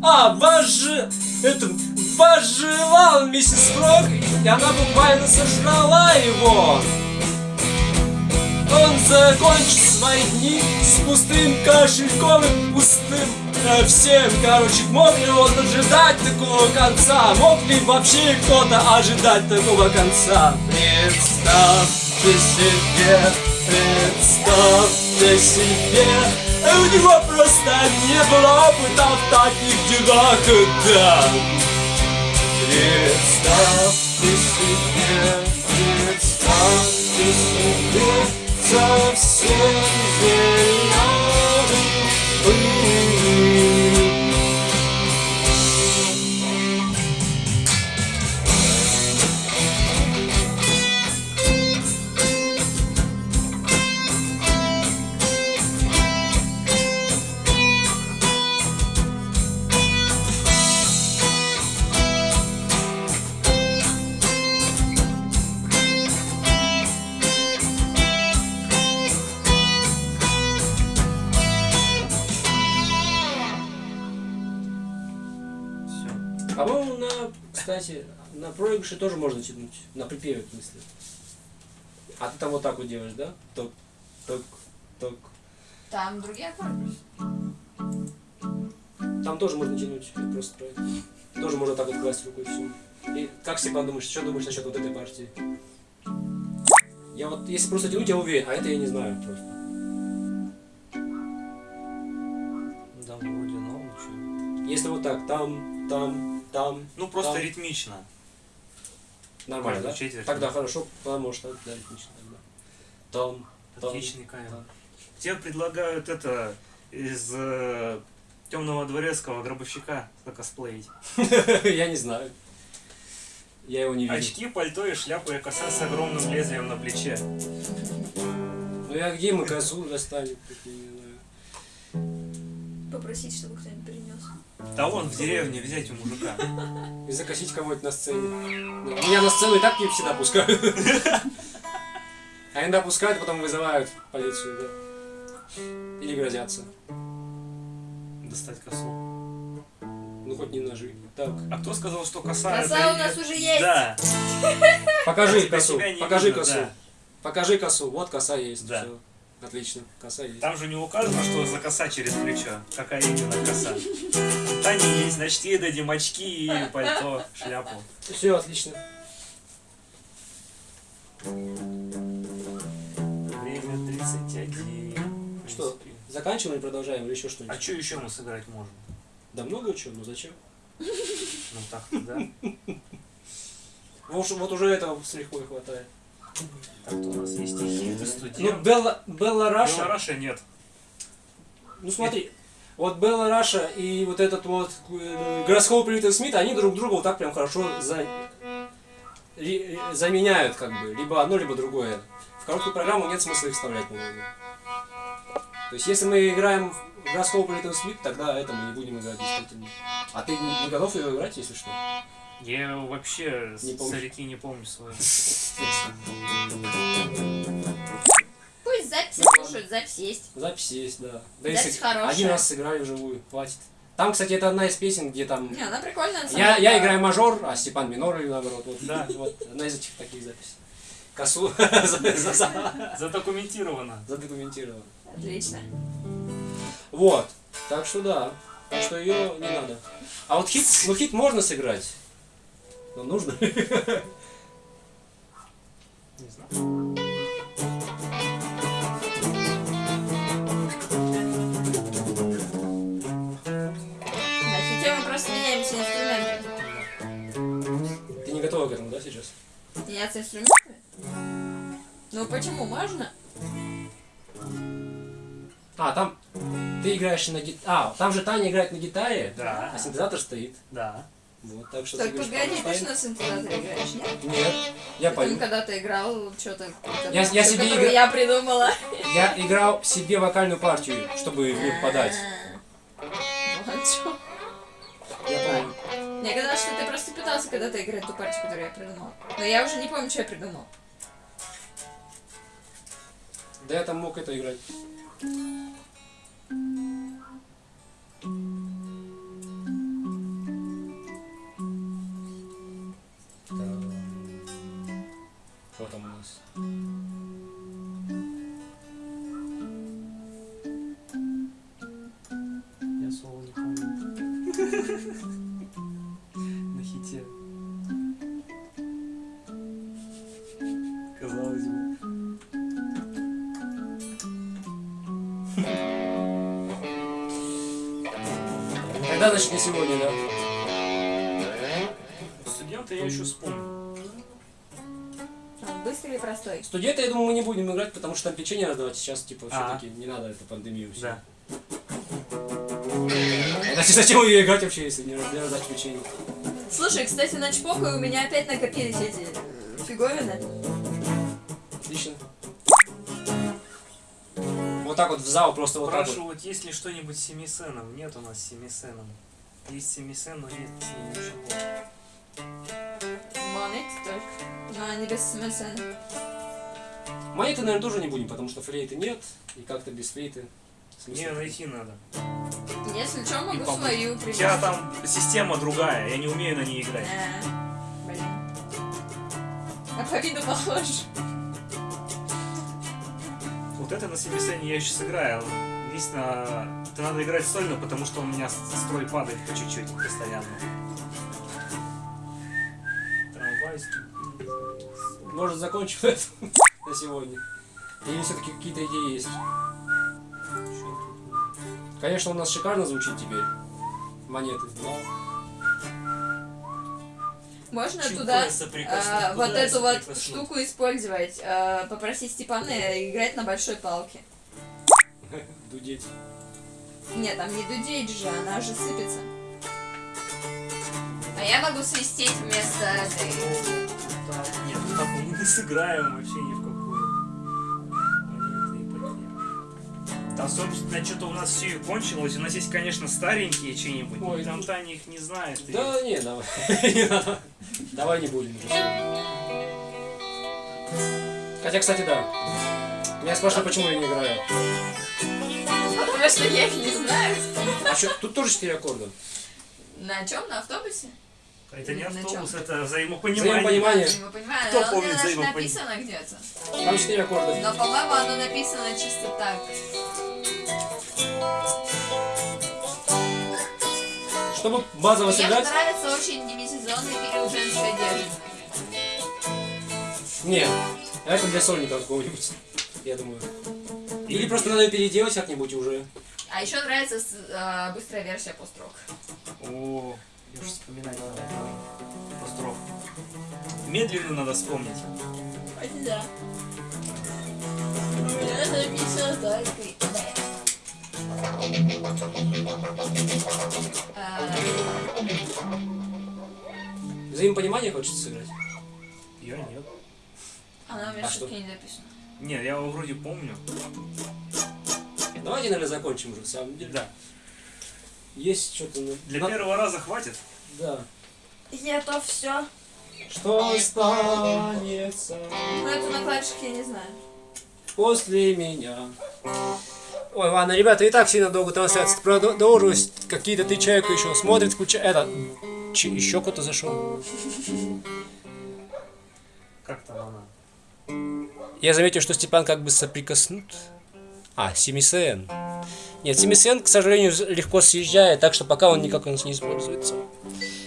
А, вожи... Это... Пожелал миссис Фрог, и она буквально сожрала его. Он закончит свои дни с пустым кошельком и пустым э, всем. Короче, мог ли он ожидать такого конца? Мог ли вообще кто-то ожидать такого конца? Представьте себе, Представьте себе, у него просто не было опыта в таких делах, да. Представьте себе, представьте себе, совсем зеленый По-моему, на, кстати, на проигрыше тоже можно тянуть. На припеве, в смысле. А ты там вот так вот делаешь, да? Ток, ток, ток. Там другие аккорды. Там тоже можно тянуть, просто правильно. Тоже можно так вот класть рукой все. И как Степан думаешь, что думаешь насчет вот этой партии? Я вот, если просто тянуть, я уверен, а это я не знаю просто. Да, вроде чё. Если вот так, там, там, там, Ну, просто Там. ритмично. нормально, Каждую да? четверть. Тогда хорошо, поможешь, так, да, ритмично тогда. Там, там. Отличный кайф. там. Тебе предлагают это из темного дворецкого гробовщика косплеить. Я не знаю. Я его не видел. Очки, пальто и шляпа и коса с огромным лезвием на плече. Ну я где мы достанем? я не знаю. Попросить, чтобы кто-нибудь принес. Да вон в деревне взять у мужика. И закосить кого-нибудь на сцене. Меня на сцену и так не всегда пускают. А иногда пускают, потом вызывают полицию, да. Или грозятся. Достать косу. Ну хоть не ножи. Так. А кто сказал, что коса Коса это у нас уже есть. Да. Покажи косу. Покажи косу. Покажи косу. Вот коса есть. Да. Отлично. Коса есть. Там же не указано, что за коса через плечо. Какая именно коса. Та не есть, значит ей дадим очки и пальто, шляпу. Все отлично. Время 31. Что? Заканчиваем или продолжаем или еще А что-нибудь? что еще мы сыграть можем? Да много чего, ну зачем? Ну так-то, да. Уж- вот уже этого с лихвой хватает. Так-то у нас есть стихи, ты Ну, студент. Белла, Белла Раша. Белораша нет. Ну смотри, вот Белла Раша и вот этот вот э, гороскоп Уилл Смит, они друг друга вот так прям хорошо за... ри- заменяют как бы, либо одно, либо другое. В короткую программу нет смысла их вставлять, по-моему. То есть если мы играем в гороскоп Уилл Смит, тогда это мы не будем играть действительно. А ты не готов ее играть, если что? Я вообще Не с помнишь? реки не помню свою. Пусть записи слушают, запись есть. Запись есть, да. Да Запись если хорошая. один раз сыграли вживую, хватит. Там, кстати, это одна из песен, где там Не, она прикольная. на самом Я, деле. я играю мажор, а Степан минор или наоборот. Вот, Да. вот одна из этих таких записей. Косу за- за- за- Задокументировано. задокументировано. Отлично. Вот. Так что да. Так что ее не надо. А вот хит, ну хит можно сыграть. Но нужно. Не знаю. На хите мы просто меняемся инструментами. Ты не готова к этому, да, сейчас? Меняться инструментами? Ну почему? Можно? А, там ты играешь на гитаре. А, там же Таня играет на гитаре, Да, а синтезатор стоит. да. Вот, так что Так, ты погоди, по ты что на синтезаторе играешь, нет? Нет, я Ты пою. там когда-то играл что-то, Я- я себе которую игра- я придумала. Я играл себе вокальную партию, чтобы в них подать. А, Вот. Я помню. Мне казалось, что ты просто пытался когда-то играть ту партию, которую я придумала. Но я уже не помню, что я придумал. Да я там мог это играть. Не сегодня, да? Студенты я еще вспомню. Быстрый или простой? Студенты, я думаю, мы не будем играть, потому что там печенье раздавать сейчас, типа, А. все-таки не надо эту пандемию. всю. Да. Значит, зачем ее играть вообще, если не для раздачи печенья? Слушай, кстати, на чпоку у меня опять накопились эти фиговины. Отлично. Вот так вот в зал, просто вот так вот. Спрашивают, есть ли что-нибудь с семисеном. Нет у нас с семисеном. Есть семисен, но нет с ним ничего. Монет только. Но они без смысла. Монеты, наверное, тоже не будем, потому что флейты нет, и как-то без флейты. Мне какой? найти надо. Если что, могу свою У привезти. тебя там система другая, я не умею на ней играть. А, блин. А по виду похож. Вот это на семисене я еще сыграю. Единственное, это надо играть сольно, потому что у меня строй падает по чуть-чуть постоянно. Трамвай, ступень. Может, закончим это на сегодня? Или все-таки какие-то идеи есть? Конечно, у нас шикарно звучит теперь. Монеты. но Можно Чуть туда а, вот эту вот штуку использовать. а, попросить Степана играть на большой палке. Дудеть. Нет, там не дудеть же, она же сыпется. А я могу свистеть вместо этой. Нет, ну так мы не сыграем вообще ни в какую. Там, собственно, что-то у нас все и кончилось. У нас есть, конечно, старенькие чьи-нибудь, но Ой, там ну- Таня их не знает. и- Да не, давай. Не надо. Давай не будем. Хотя, кстати, да. Меня спрашивают, почему я не играю. Потому что я их не знаю. А что, тут тоже 4 аккорда. На чем? На автобусе? Это не На автобус, это взаимопонимание. Взаимопонимание. Понимаю, Кто оно помнит даже взаимопон- написано где-то. Там 4 аккорда. Но, по-моему, оно написано чисто так. Чтобы базово Мне сыграть... нравится очень демисезонный период женской одежды. Нет, это для сольника какого-нибудь, я думаю. Или просто надо ее переделать как-нибудь уже. А еще нравится с- э, быстрая версия пост-рок. О, я уже вспоминать надо. Постров. Медленно надо вспомнить. Да. Я написала только. Взаимопонимание хочется сыграть? Я нет. Она у меня А что? не записана. Нет, я его вроде помню. Давайте, наверное, закончим уже, в самом деле. Да. Есть что-то... на- Для на- первого раза хватит? Да. Я то все. Что останется Ну, это на клавишах я не знаю. после меня? Ой, ладно, ребята, и так сильно долго трансляция продолжилась. Какие-то ты человек еще смотрит, включает. Это... Ч- еще кто-то зашел. Как там она? Я заметил, что Степан как бы соприкоснут. А, Семисен. Нет, Семисен, к сожалению, легко съезжает, так что пока он никак у нас не используется.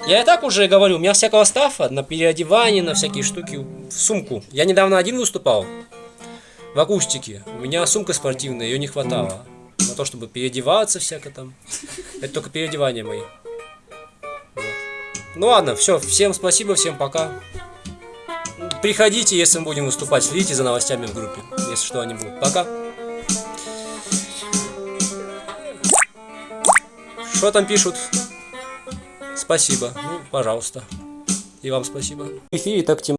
Я и так уже говорю, у меня всякого стафа на переодевание, на всякие штуки в сумку. Я недавно один выступал в акустике. У меня сумка спортивная, ее не хватало. На то, чтобы переодеваться всяко там. Это только переодевания мои. Вот. Ну ладно, все, всем спасибо, всем пока. Приходите, если мы будем выступать. Следите за новостями в группе, если что они будут. Пока. Что там пишут? Спасибо. Ну, пожалуйста. И вам спасибо. В эфире так темно.